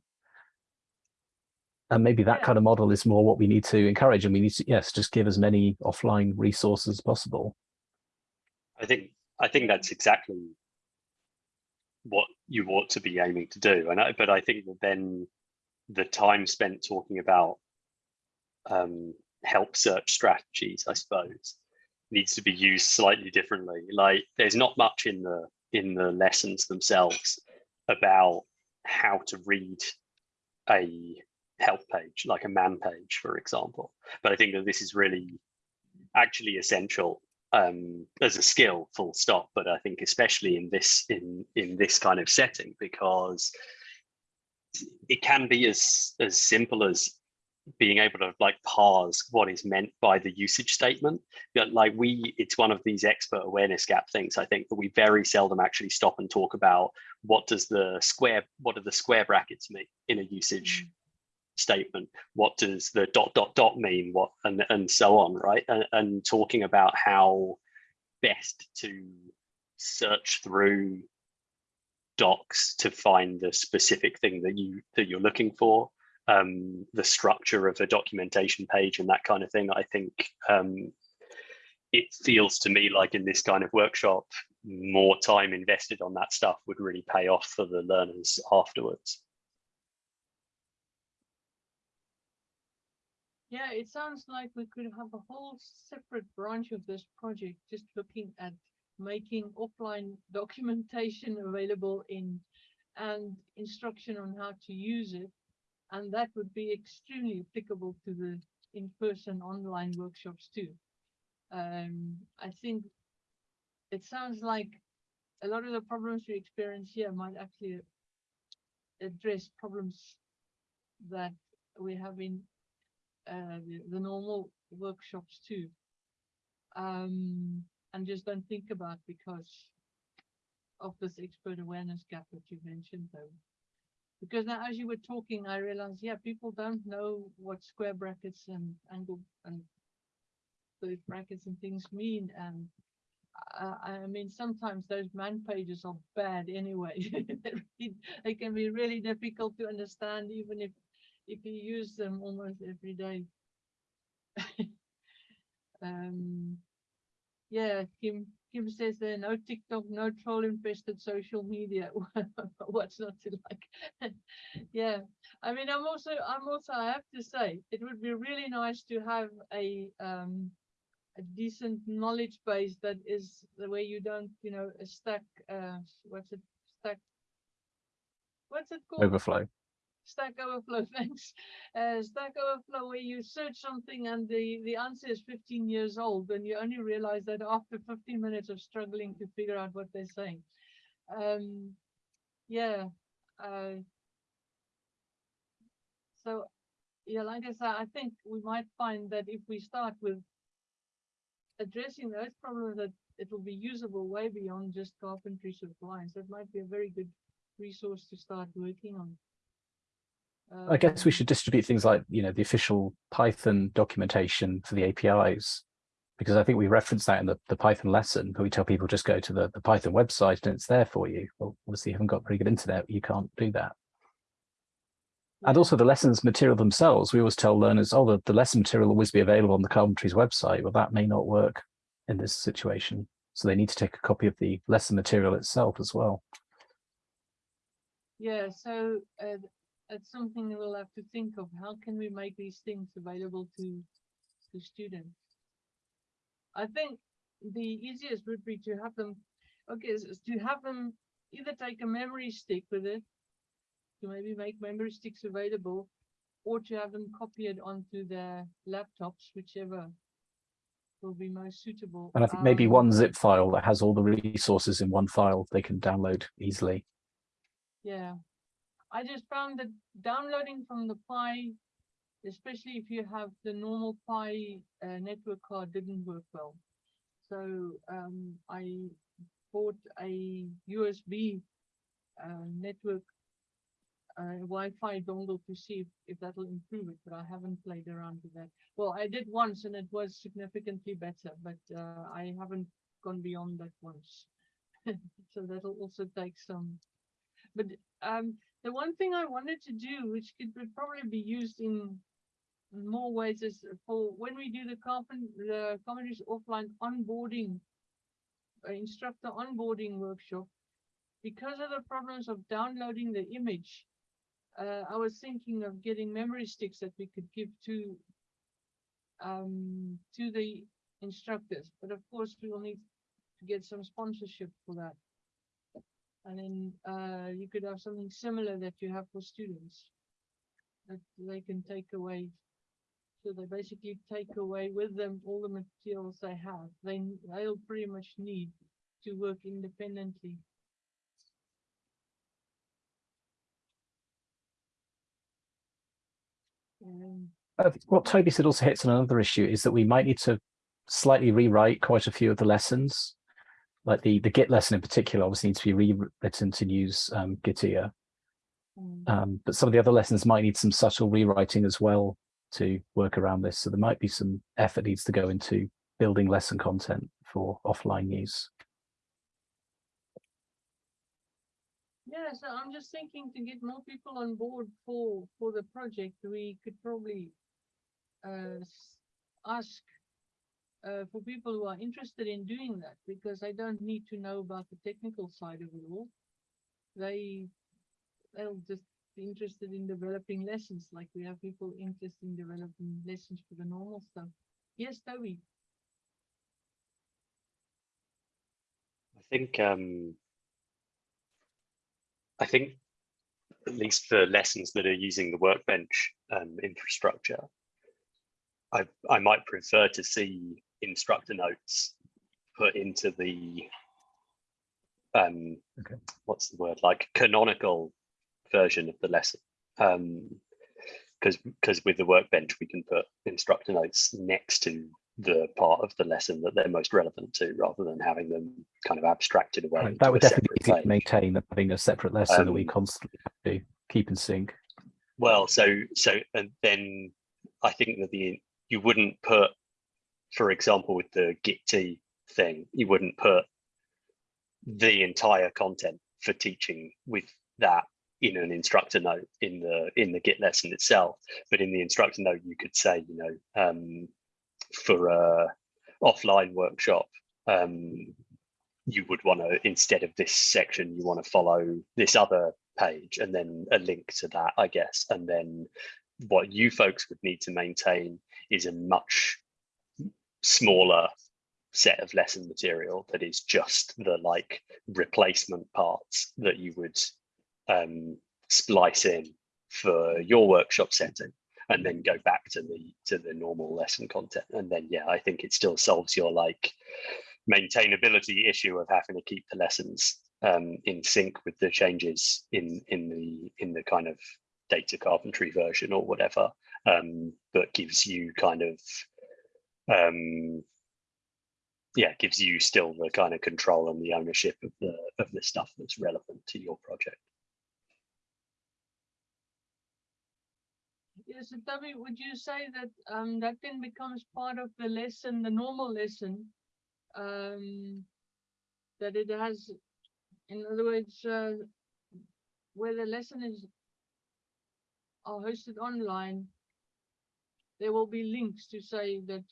And maybe that Yeah. kind of model is more what we need to encourage, and we need to, yes, just give as many offline resources as possible. I think I think that's exactly what you ought to be aiming to do. And I, but I think that then the time spent talking about um, help search strategies, I suppose, needs to be used slightly differently. Like there's not much in the in the lessons themselves about how to read a help page, like a man page, for example. But I think that this is really actually essential um, as a skill, full stop. But I think especially in this in in this kind of setting, because it can be as as simple as being able to like parse what is meant by the usage statement. But like we, it's one of these expert awareness gap things. I think that we very seldom actually stop and talk about what does the square, what do the square brackets mean in a usage statement? What does the dot dot dot mean? What and and so on, right? And, and talking about how best to search through docs to find the specific thing that you that you're looking for um, the structure of a documentation page and that kind of thing. I think um, it feels to me like in this kind of workshop, more time invested on that stuff would really pay off for the learners afterwards. Yeah, it sounds like we could have a whole separate branch of this project, just looking at making offline documentation available in and instruction on how to use it. And that would be extremely applicable to the in-person online workshops too. Um, I think it sounds like a lot of the problems we experience here might actually address problems that we have in uh, the, the normal workshops too. Um, and just don't think about because of this expert awareness gap that you mentioned though. Because now as you were talking, I realized, yeah, people don't know what square brackets and angle and third brackets and things mean. And I mean, sometimes those man pages are bad anyway. they can be really difficult to understand, even if if you use them almost every day. um, yeah, Kim Kim says there no TikTok, no troll infested social media. What's not to like? yeah, I mean, I'm also I'm also I have to say it would be really nice to have a um a decent knowledge base that is the way you don't you know stack uh what's it stack what's it called Overflow. Stack Overflow, thanks. Uh, Stack Overflow, where you search something and the, the answer is 15 years old, and you only realize that after 15 minutes of struggling to figure out what they're saying. Um, yeah. Uh, so, yeah, like I said, I think we might find that if we start with addressing those problems, that it will be usable way beyond just Carpentries Offline. That might be a very good resource to start working on. I guess we should distribute things like, you know, the official Python documentation for the APIs. Because I think we referenced that in the, the Python lesson, but we tell people just go to the, the Python website and it's there for you. Well, obviously you haven't got pretty good internet, you can't do that. And also the lessons material themselves, we always tell learners, oh, the, the lesson material will always be available on the Carpentries website. Well, that may not work in this situation. So they need to take a copy of the lesson material itself as well. Yeah, so uh, it's something we'll have to think of. How can we make these things available to to students? I think the easiest would be to have them, okay, is is to have them either take a memory stick with it, to maybe make memory sticks available, or to have them copy it onto their laptops, whichever will be most suitable. And I think maybe Um, one zip file that has all the resources in one file they can download easily. Yeah, I just found that downloading from the Pi, especially if you have the normal Pi uh, network card, didn't work well. So um, I bought a USB uh, network uh, Wi-Fi dongle to see if, if that'll improve it, but I haven't played around with that. Well, I did once and it was significantly better, but uh, I haven't gone beyond that once. so that'll also take some but um, the one thing I wanted to do, which could probably be used in more ways, is for when we do the carpent, the Carpentries Offline onboarding, uh, instructor onboarding workshop. Because of the problems of downloading the image, uh, I was thinking of getting memory sticks that we could give to um, to the instructors. But of course, we will need to get some sponsorship for that. And then uh, you could have something similar that you have for students that they can take away. So they basically take away with them all the materials they have. They they'll pretty much need to work independently. Um, Uh, what Toby said also hits on another issue is that we might need to slightly rewrite quite a few of the lessons. Like the, the Git lesson in particular obviously needs to be rewritten to use um, Gitea. mm. Um, but some of the other lessons might need some subtle rewriting as well to work around this. So there might be some effort needs to go into building lesson content for offline use. Yeah, so I'm just thinking to get more people on board for, for the project, we could probably uh, ask uh, for people who are interested in doing that, because I don't need to know about the technical side of it all. They, they'll just be interested in developing lessons, like we have people interested in developing lessons for the normal stuff. Yes, Toby? I think um, I think at least for lessons that are using the workbench um, infrastructure, I I might prefer to see instructor notes put into the um Okay. what's the word like canonical version of the lesson um because because with the workbench we can put instructor notes next to the part of the lesson that they're most relevant to rather than having them kind of abstracted away Right, That would definitely be easy to maintain having a separate lesson that we Um, constantly have to keep in sync. Well, so so and then I think that the you wouldn't put, for example, with the Git thing, you wouldn't put the entire content for teaching with that in an instructor note in the in the Git lesson itself. But in the instructor note, you could say, you know, um, for a offline workshop, um, you would want to instead of this section, you want to follow this other page and then a link to that, I guess. And then what you folks would need to maintain is a much smaller set of lesson material that is just the like replacement parts that you would um, splice in for your workshop setting and then go back to the to the normal lesson content. And then yeah i think it still solves your like maintainability issue of having to keep the lessons um, in sync with the changes in in the in the kind of data carpentry version or whatever um, but gives you kind of um, yeah gives you still the kind of control and the ownership of the of the stuff that's relevant to your project Yes, Toby, would you say that um that then becomes part of the lesson, the normal lesson? Um, that it has, in other words, uh, where the lesson is are hosted online, there will be links to say that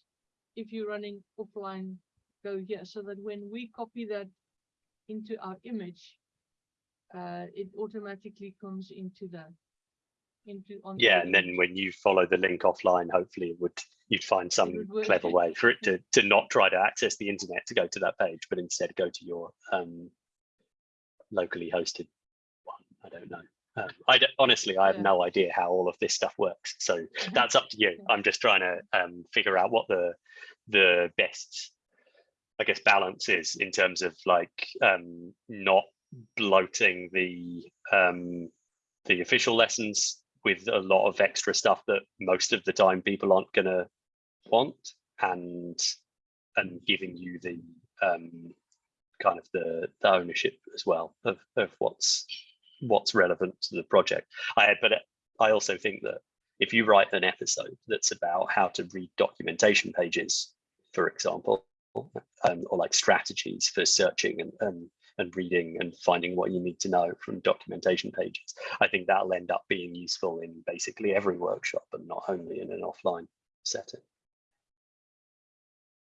if you're running offline, go here, so that when we copy that into our image, uh, it automatically comes into the Into on. yeah and then when you follow the link offline hopefully it would you'd find some clever way for it to to not try to access the internet to go to that page but instead go to your um locally hosted one. I don't know um, i honestly i have Yeah. no idea how all of this stuff works so that's up to you Yeah. i'm just trying to um figure out what the the best i guess balance is in terms of like um not bloating the um the official lessons with a lot of extra stuff that most of the time people aren't going to want and and giving you the um kind of the, the ownership as well of, of what's what's relevant to the project i but i also think that if you write an episode that's about how to read documentation pages for example um, or like strategies for searching and, and and reading and finding what you need to know from documentation pages I think that'll end up being useful in basically every workshop and not only in an offline setting.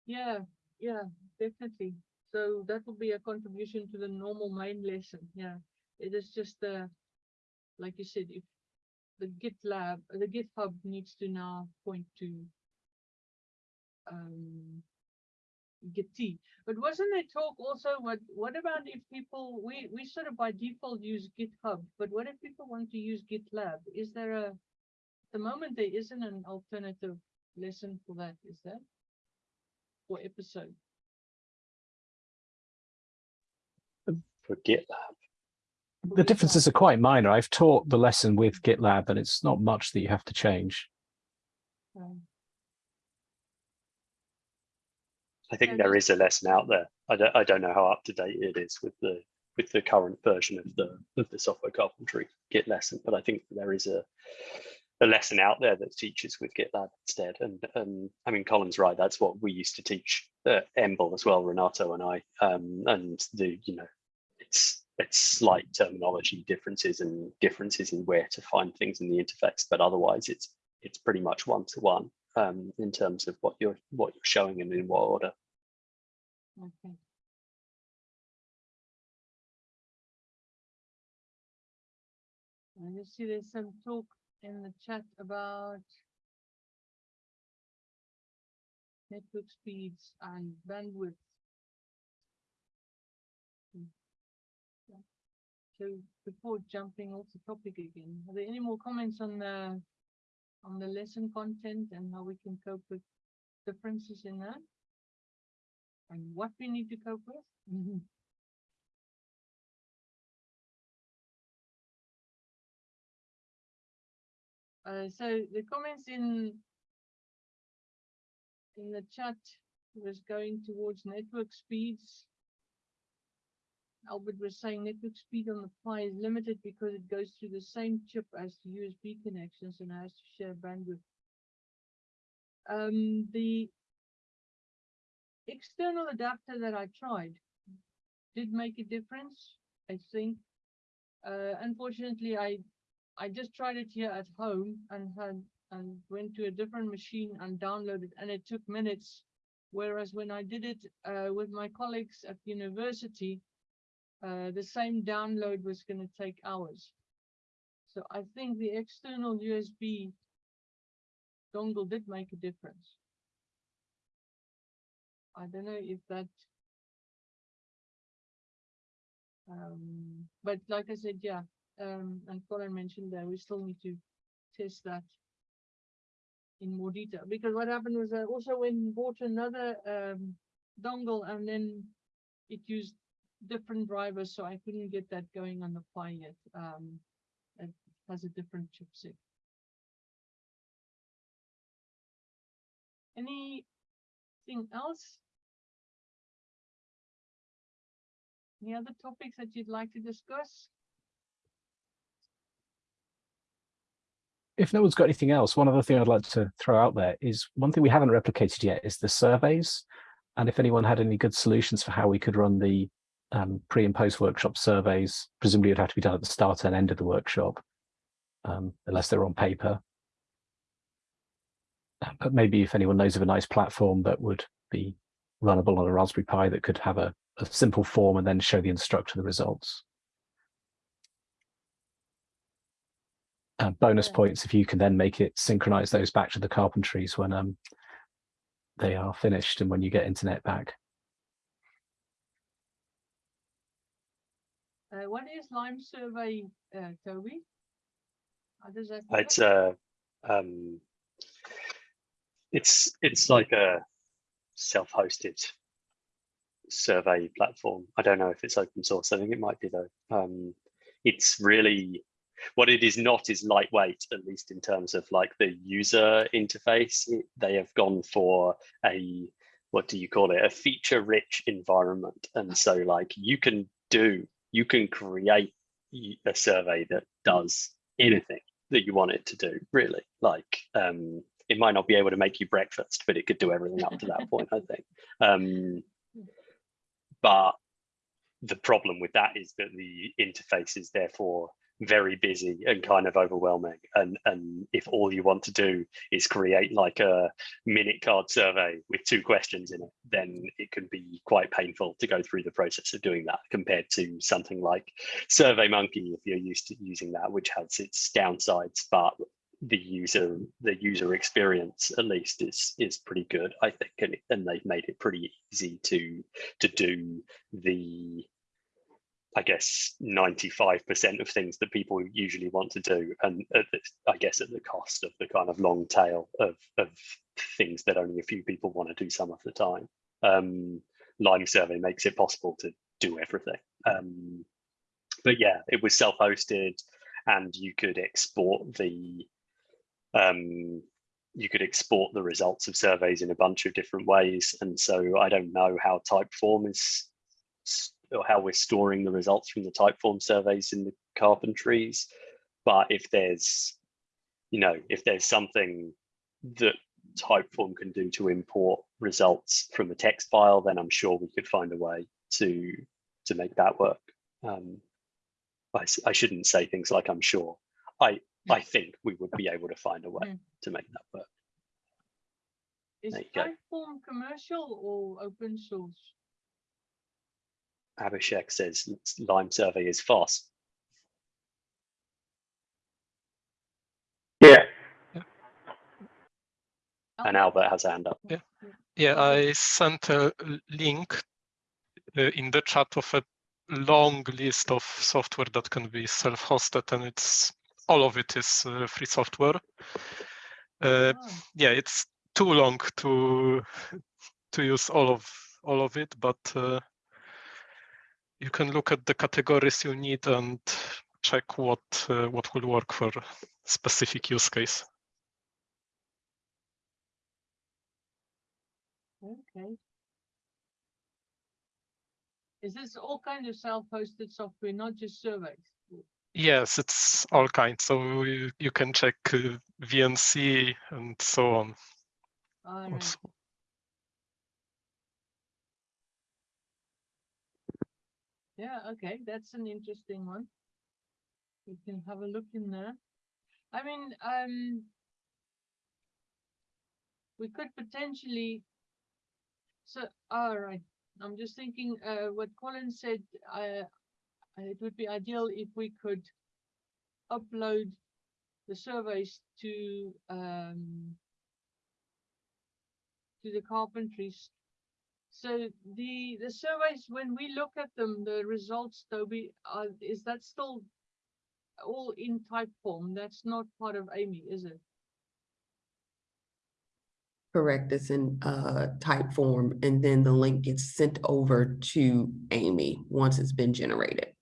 Yeah, yeah, definitely. So that will be a contribution to the normal main lesson. Yeah, it is just uh, like you said, if the GitLab, the GitHub needs to now point to um, Gitea. But wasn't there talk also? What what about if people we we sort of by default use GitHub, but what if people want to use GitLab? Is there a at the moment there isn't an alternative lesson for that? Is there? Or episode? For GitLab, The differences are quite minor. I've taught the lesson with GitLab and it's not much that you have to change. I think there is a lesson out there. I don't, I don't know how up to date it is with the with the current version of the of the software carpentry Git lesson, but I think there is a a lesson out there that teaches with GitLab instead. And and I mean, Colin's right. That's what we used to teach at EMBL as well, Renato and I. Um, and the you know, it's slight terminology differences and differences in where to find things in the interface, but otherwise it's it's pretty much one to one um, in terms of what you're what you're showing and in what order. okay. I see there's some talk in the chat about network speeds and bandwidth. So before jumping off the topic again, are there any more comments on the on the lesson content and how we can cope with differences in that? And what we need to cope with? Uh, so the comments in in the chat was going towards network speeds. Albert was saying network speed on the Pi is limited because it goes through the same chip as the USB connections and has to share bandwidth. Um, the external adapter that I tried did make a difference, I think. Uh, unfortunately, I I just tried it here at home and had and went to a different machine and downloaded and it took minutes. Whereas when I did it uh, with my colleagues at university, uh, the same download was going to take hours. So I think the external USB dongle did make a difference. I don't know if that um, but like I said, yeah, um, and Colin mentioned that we still need to test that in more detail because what happened was I also went and bought another um, dongle and then it used different drivers, so I couldn't get that going on the Pi yet. Um, it has a different chipset. Anything else? Any other topics that you'd like to discuss? If no one's got anything else, one other thing I'd like to throw out there is one thing we haven't replicated yet is the surveys. And if anyone had any good solutions for how we could run the um, pre and post workshop surveys, presumably it'd have to be done at the start and end of the workshop, um, unless they're on paper. Uh, But maybe if anyone knows of a nice platform that would be runnable on a Raspberry Pi that could have a, a simple form and then show the instructor the results. Uh, bonus Yeah. points if you can then make it synchronize those back to the carpentries when um, they are finished and when you get internet back. Uh, what is Lime Survey, uh, Toby? How does that? work? It's a um, it's it's like a self-hosted survey platform. I don't know if it's open source. I think it might be though. Um, it's really what it is not is lightweight, at least in terms of like the user interface. It- they have gone for a what do you call it? A feature-rich environment, and so like you can do you can create a survey that does anything that you want it to do really. Like um it might not be able to make you breakfast but it could do everything up to that point i think. Um but the problem with that is that the interface is therefore very busy and kind of overwhelming. And and if all you want to do is create like a minute card survey with two questions in it then it can be quite painful to go through the process of doing that compared to something like survey monkey if you're used to using that which has its downsides but the user the user experience at least is is pretty good i think and, and they've made it pretty easy to to do the I guess 95% of things that people usually want to do, and the, I guess at the cost of the kind of long tail of, of things that only a few people want to do some of the time. Um, Lime Survey makes it possible to do everything. Um, but yeah, it was self-hosted, and you could export the um, you could export the results of surveys in a bunch of different ways. And so I don't know how Typeform is or how we're storing the results from the Typeform surveys in the carpentries. But if there's, you know, if there's something that Typeform can do to import results from a text file, then I'm sure we could find a way to to make that work. Um, I, I shouldn't say things like I'm sure. I I think we would be able to find a way Mm. to make that work. Is There you go. Typeform commercial or open source? Abhishek says Lime survey is fast. Yeah, And Albert has a hand up. Yeah, Okay. I sent a link uh, in the chat of a long list of software that can be self-hosted, and it's all of it is uh, free software. Uh, Oh, yeah, it's too long to to use all of all of it, but uh, you can look at the categories you need and check what uh, what will work for specific use case. Okay. Is this all kind of self-hosted software, not just surveys? Yes, it's all kinds. So you, you can check uh, VNC and so on. Right. Yeah, okay, that's an interesting one. We can have a look in there. I mean, um. We could potentially. So, all right, I'm just thinking, uh, what Colin said, uh, it would be ideal if we could. Upload the surveys to, um. To the carpentries so the, the surveys, when we look at them, the results, Toby, uh, is that still all in type form? That's not part of Amy, is it? Correct, it's in uh Typeform, and then the link gets sent over to Amy once it's been generated.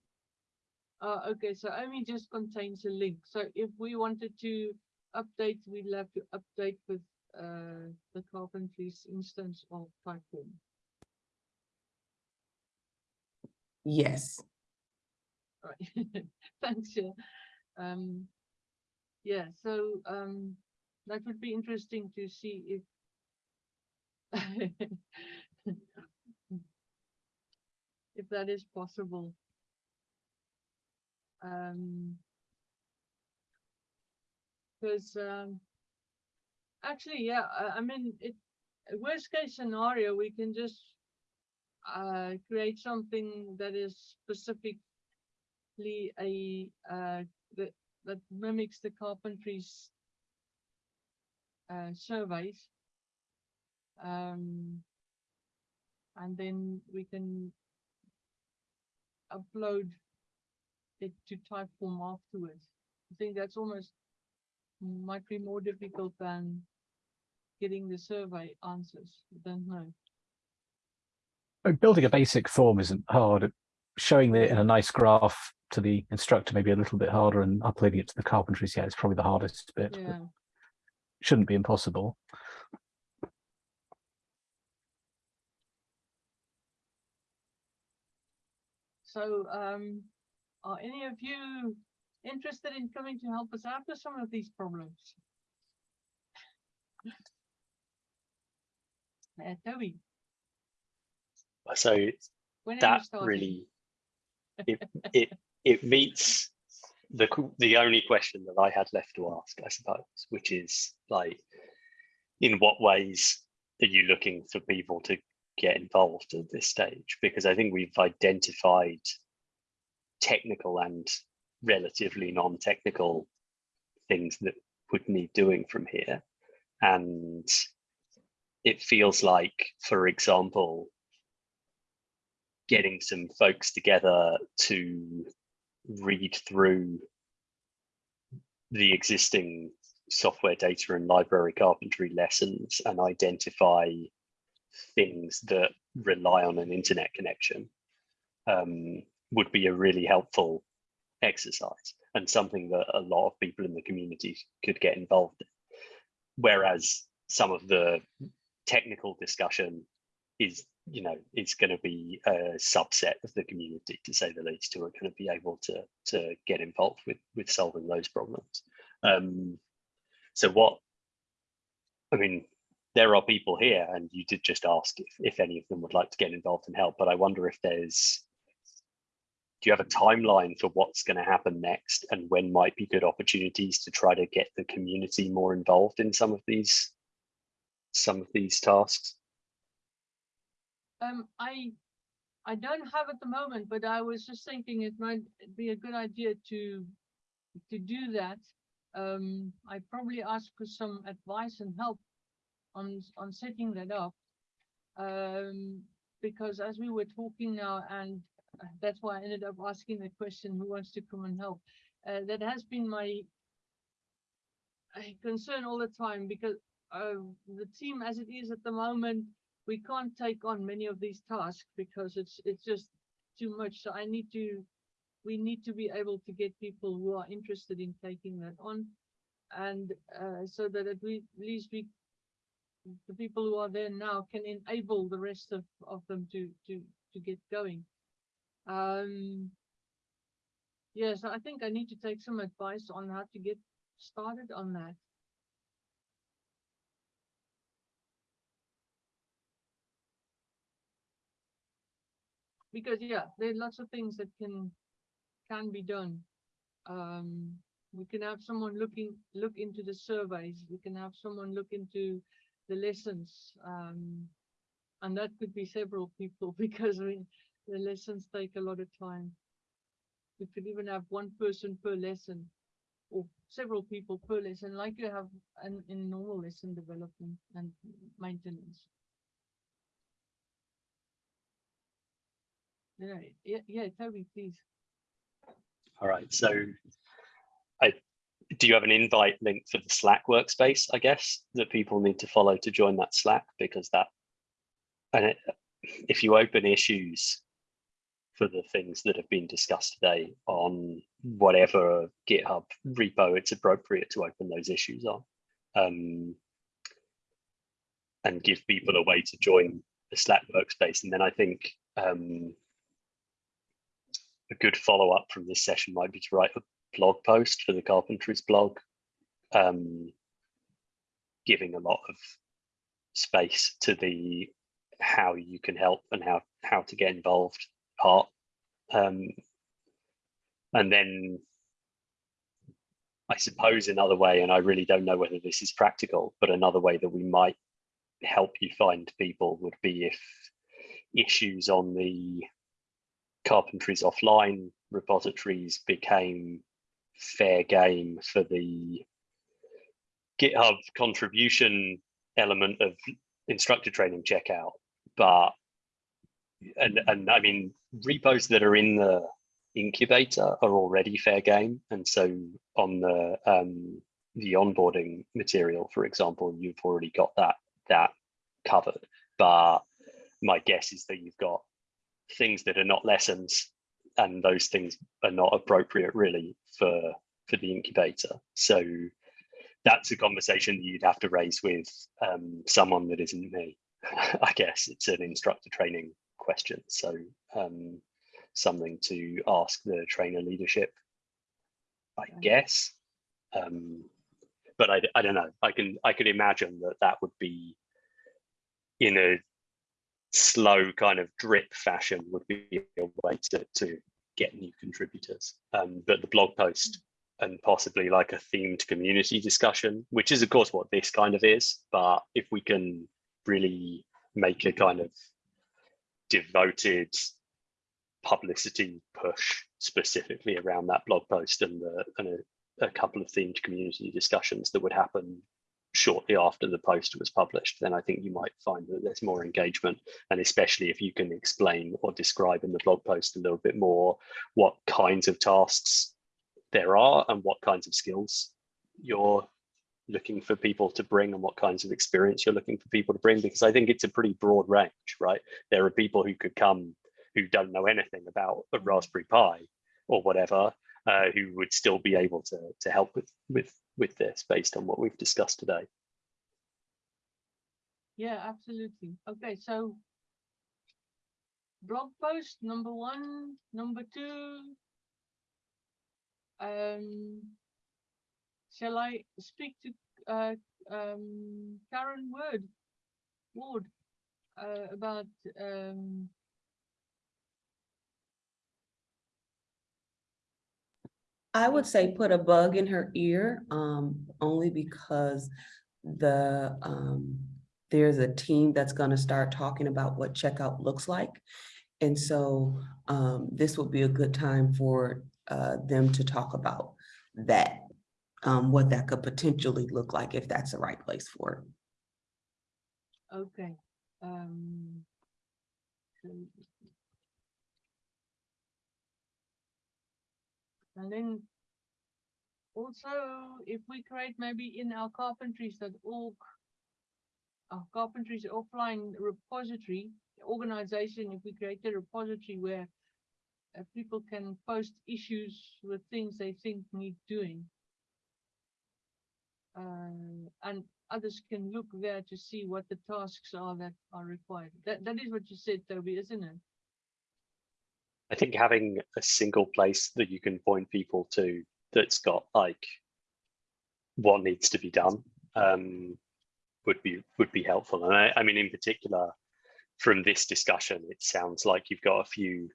Uh, okay, so Amy just contains a link. So if we wanted to update, we'd have to update with uh the carpentries instance of type form. Yes, Right, thanks, yeah. Um, yeah, so, um, that would be interesting to see if. If that is possible. Um. Cause, um. Actually, yeah, I, I mean, it, worst case scenario, we can just. Uh, create something that is specifically a uh that that mimics the carpentries uh surveys. Um and then we can upload it to typeform afterwards. I think that's almost might be more difficult than getting the survey answers. I don't know Building a basic form isn't hard. Showing it in a nice graph to the instructor maybe a little bit harder and uploading it to the carpentries, yeah, it's probably the hardest bit. yeah Shouldn't be impossible. So, um, are any of you interested in coming to help us out with some of these problems? Uh, Toby, So when that really it it it meets the the only question that I had left to ask, I suppose, which is like, in what ways are you looking for people to get involved at this stage? Because I think we've identified technical and relatively non-technical things that would need doing from here, and it feels like, for example, getting some folks together to read through the existing software data and library carpentry lessons and identify things that rely on an internet connection um, would be a really helpful exercise and something that a lot of people in the community could get involved in. whereas some of the technical discussion is you know is going to be a subset of the community to say the least who are going to be able to to get involved with with solving those problems. Um so what i mean there are people here and you did just ask if, if any of them would like to get involved and help but i wonder if there's do you have a timeline for what's going to happen next and when might be good opportunities to try to get the community more involved in some of these some of these tasks Um, I, I don't have at the moment, but I was just thinking it might be a good idea to, to do that. Um, I probably ask for some advice and help on, on setting that up. Um, because as we were talking now, and that's why I ended up asking the question, who wants to come and help? Uh, that has been my uh, concern all the time because, uh, the team as it is at the moment, we can't take on many of these tasks because it's it's just too much. So I need to we need to be able to get people who are interested in taking that on and uh, so that at least we the people who are there now can enable the rest of of them to to to get going. Um yes, I think I need to take some advice on how to get started on that. Because yeah, there are lots of things that can can be done. Um, we can have someone looking look into the surveys. We can have someone look into the lessons, um, and that could be several people because we, the lessons take a lot of time. We could even have one person per lesson, or several people per lesson, like you have in, in normal lesson development and maintenance. Yeah, yeah, yeah, Toby, please. All right, so I, do you have an invite link for the Slack workspace, I guess, that people need to follow to join that Slack? Because that, and it, if you open issues for the things that have been discussed today on whatever GitHub repo it's appropriate to open those issues on, um, and give people a way to join the Slack workspace. And then I think um, a good follow up from this session might be to write a blog post for the carpentries blog, um, giving a lot of space to the how you can help and how how to get involved part. Um, and then I suppose another way, and I really don't know whether this is practical, but another way that we might help you find people would be if issues on the carpentries offline repositories became fair game for the GitHub contribution element of instructor training checkout. But and and I mean repos that are in the incubator are already fair game. And so on the um the onboarding material, for example, you've already got that that covered. But my guess is that you've got things that are not lessons and those things are not appropriate really for for the incubator. So that's a conversation that you'd have to raise with um, someone that isn't me i guess. It's an instructor training question. So um, something to ask the trainer leadership i guess. Um, but I, I don't know. I can i could imagine that that would be in a slow kind of drip fashion would be a way to, to get new contributors. Um, but the blog post and possibly like a themed community discussion, which is of course what this kind of is, but if we can really make a kind of devoted publicity push specifically around that blog post and, the, and a, a couple of themed community discussions that would happen shortly after the post was published, then I think you might find that there's more engagement. And especially if you can explain or describe in the blog post a little bit more what kinds of tasks there are and what kinds of skills you're looking for people to bring and what kinds of experience you're looking for people to bring, because I think it's a pretty broad range, right? There are people who could come who don't know anything about a Raspberry Pi or whatever, uh, who would still be able to, to help with, with with this based on what we've discussed today. Yeah, absolutely. Okay, so blog post number one, number two. Um, shall I speak to uh, um, Karen Word, Ward, uh, about um, I would say put a bug in her ear, um, only because the, um, there's a team that's gonna start talking about what checkout looks like. And so, um, this would be a good time for, uh, them to talk about that. Um, what that could potentially look like if that's the right place for it. Okay, um. And then also, if we create maybe in our carpentries.org, our carpentries offline repository, organization, if we create a repository where uh, people can post issues with things they think need doing. Uh, and others can look there to see what the tasks are that are required. That that is what you said, Toby, isn't it? I think having a single place that you can point people to that's got like what needs to be done um, would be would be helpful. And I, I mean, in particular, from this discussion, it sounds like you've got a few.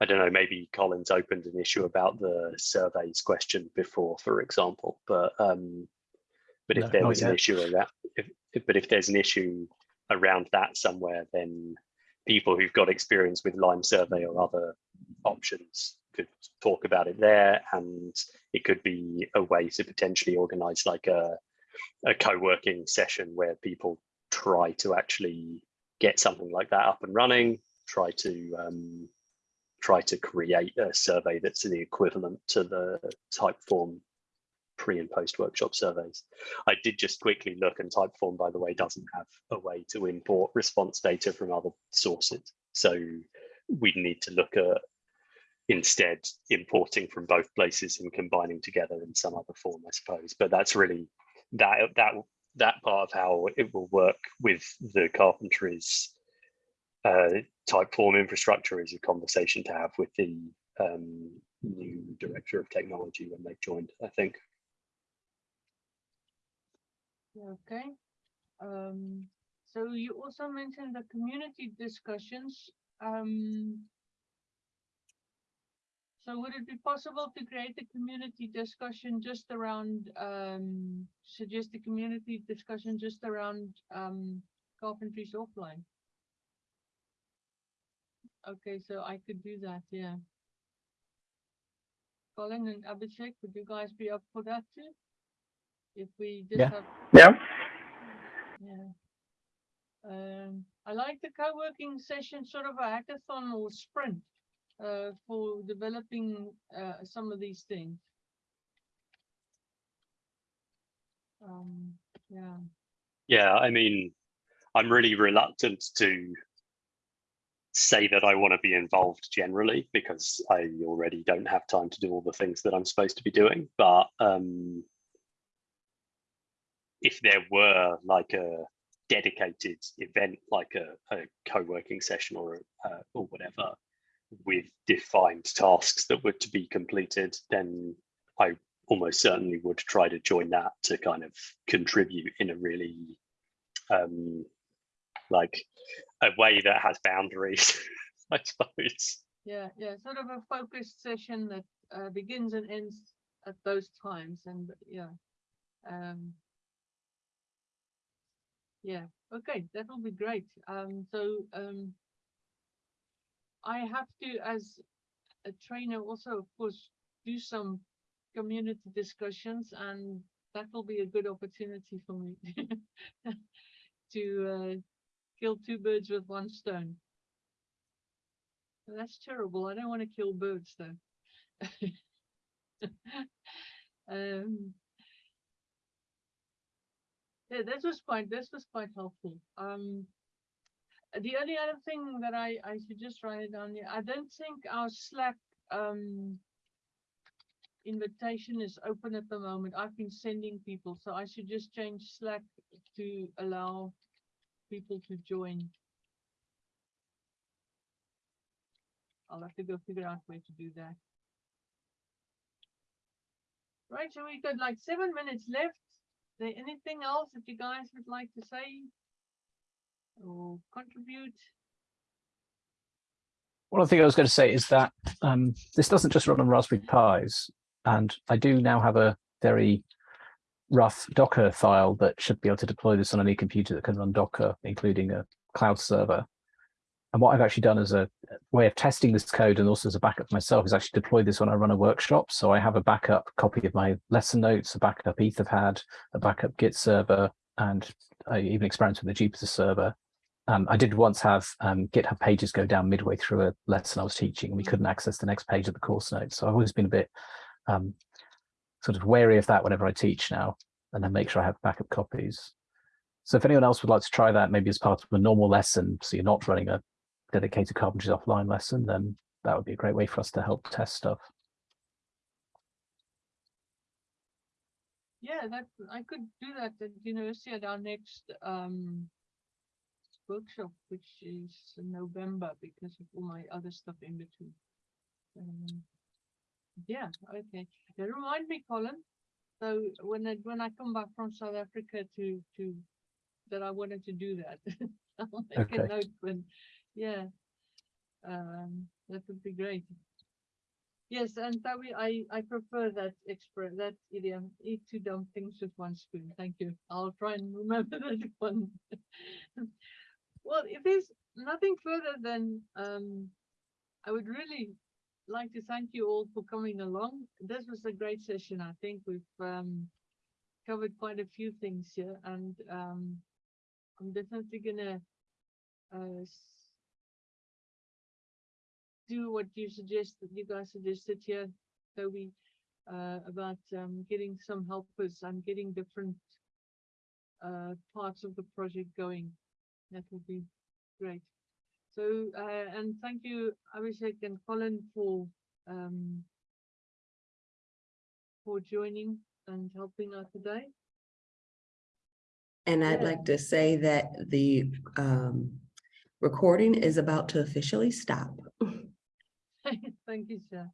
I don't know. Maybe Colin's opened an issue about the surveys question before, for example. But um, but if there was an issue around, if, if but if there's an issue around that somewhere, then people who've got experience with Lime Survey or other options could talk about it there, and it could be a way to potentially organise like a a co-working session where people try to actually get something like that up and running, try to um, try to create a survey that's the equivalent to the Typeform pre and post workshop surveys. I did just quickly look and Typeform, by the way, doesn't have a way to import response data from other sources. So we'd need to look at instead importing from both places and combining together in some other form, I suppose. But that's really that that that part of how it will work with the carpentries uh, Typeform infrastructure is a conversation to have with the um, new director of technology when they've joined, I think. Okay. Um, so you also mentioned the community discussions. Um, so would it be possible to create a community discussion just around, um, suggest a community discussion just around, um, carpentries offline? Okay, so I could do that, yeah. Colin and Abhishek, would you guys be up for that too? If we just Yeah. have Yeah. yeah. Um, I like the co-working session, sort of a hackathon or sprint, uh, for developing, uh, some of these things. Um, yeah, Yeah, I mean, I'm really reluctant to say that I want to be involved generally because I already don't have time to do all the things that I'm supposed to be doing. But um, if there were like a dedicated event, like a, a co-working session or uh, or whatever, with defined tasks that were to be completed, then I almost certainly would try to join that to kind of contribute in a really um, like a way that has boundaries, I suppose. yeah, yeah, sort of a focused session that, uh, begins and ends at those times and, yeah. Um. Yeah, okay, that will be great. Um, so, um. I have to, as a trainer, also, of course, do some community discussions and that will be a good opportunity for me to uh, kill two birds with one stone. That's terrible. I don't want to kill birds though. um, yeah, this was quite this was quite helpful. Um, the only other thing that I I should just write it down. I don't think our Slack um invitation is open at the moment. I've been sending people, so I should just change Slack to allow people to join. I'll have to go figure out where to do that. Right, so we've got like seven minutes left. There anything else that you guys would like to say? Or contribute? One thing I was going to say is that um, this doesn't just run on Raspberry Pis, and I do now have a very rough Docker file that should be able to deploy this on any computer that can run Docker, including a cloud server. And what I've actually done as a way of testing this code and also as a backup for myself is actually deploy this when I run a workshop. So I have a backup copy of my lesson notes, a backup Etherpad, a backup Git server, and I even experimented with the Jupyter server. Um, I did once have um, GitHub pages go down midway through a lesson I was teaching, and we couldn't access the next page of the course notes. So I've always been a bit um, sort of wary of that whenever I teach now, and then make sure I have backup copies. So if anyone else would like to try that, maybe as part of a normal lesson, so you're not running a dedicated carpentries offline lesson, then that would be a great way for us to help test stuff. Yeah, that, I could do that at university at our next, um, workshop, which is in November because of all my other stuff in between. Um, yeah, okay. Yeah, remind me, Colin. So when I, when I come back from South Africa to, to, that I wanted to do that. I'll make a note when, yeah. Um, that would be great. Yes, and Tawi, I, I prefer that express, that idiom, eat two dumb things with one spoon. Thank you. I'll try and remember that one. Well, if there's nothing further then, um, I would really like to thank you all for coming along. This was a great session. I think we've, um, covered quite a few things here and, um, I'm definitely gonna, uh, do what you suggested, you guys suggested here, Toby, uh, about, um, getting some helpers and getting different, uh, parts of the project going. That would be great. So, uh, and thank you, Abhishek and Colin for, um, for joining and helping out today. And I'd Yeah. like to say that the um recording is about to officially stop. Thank you, sir.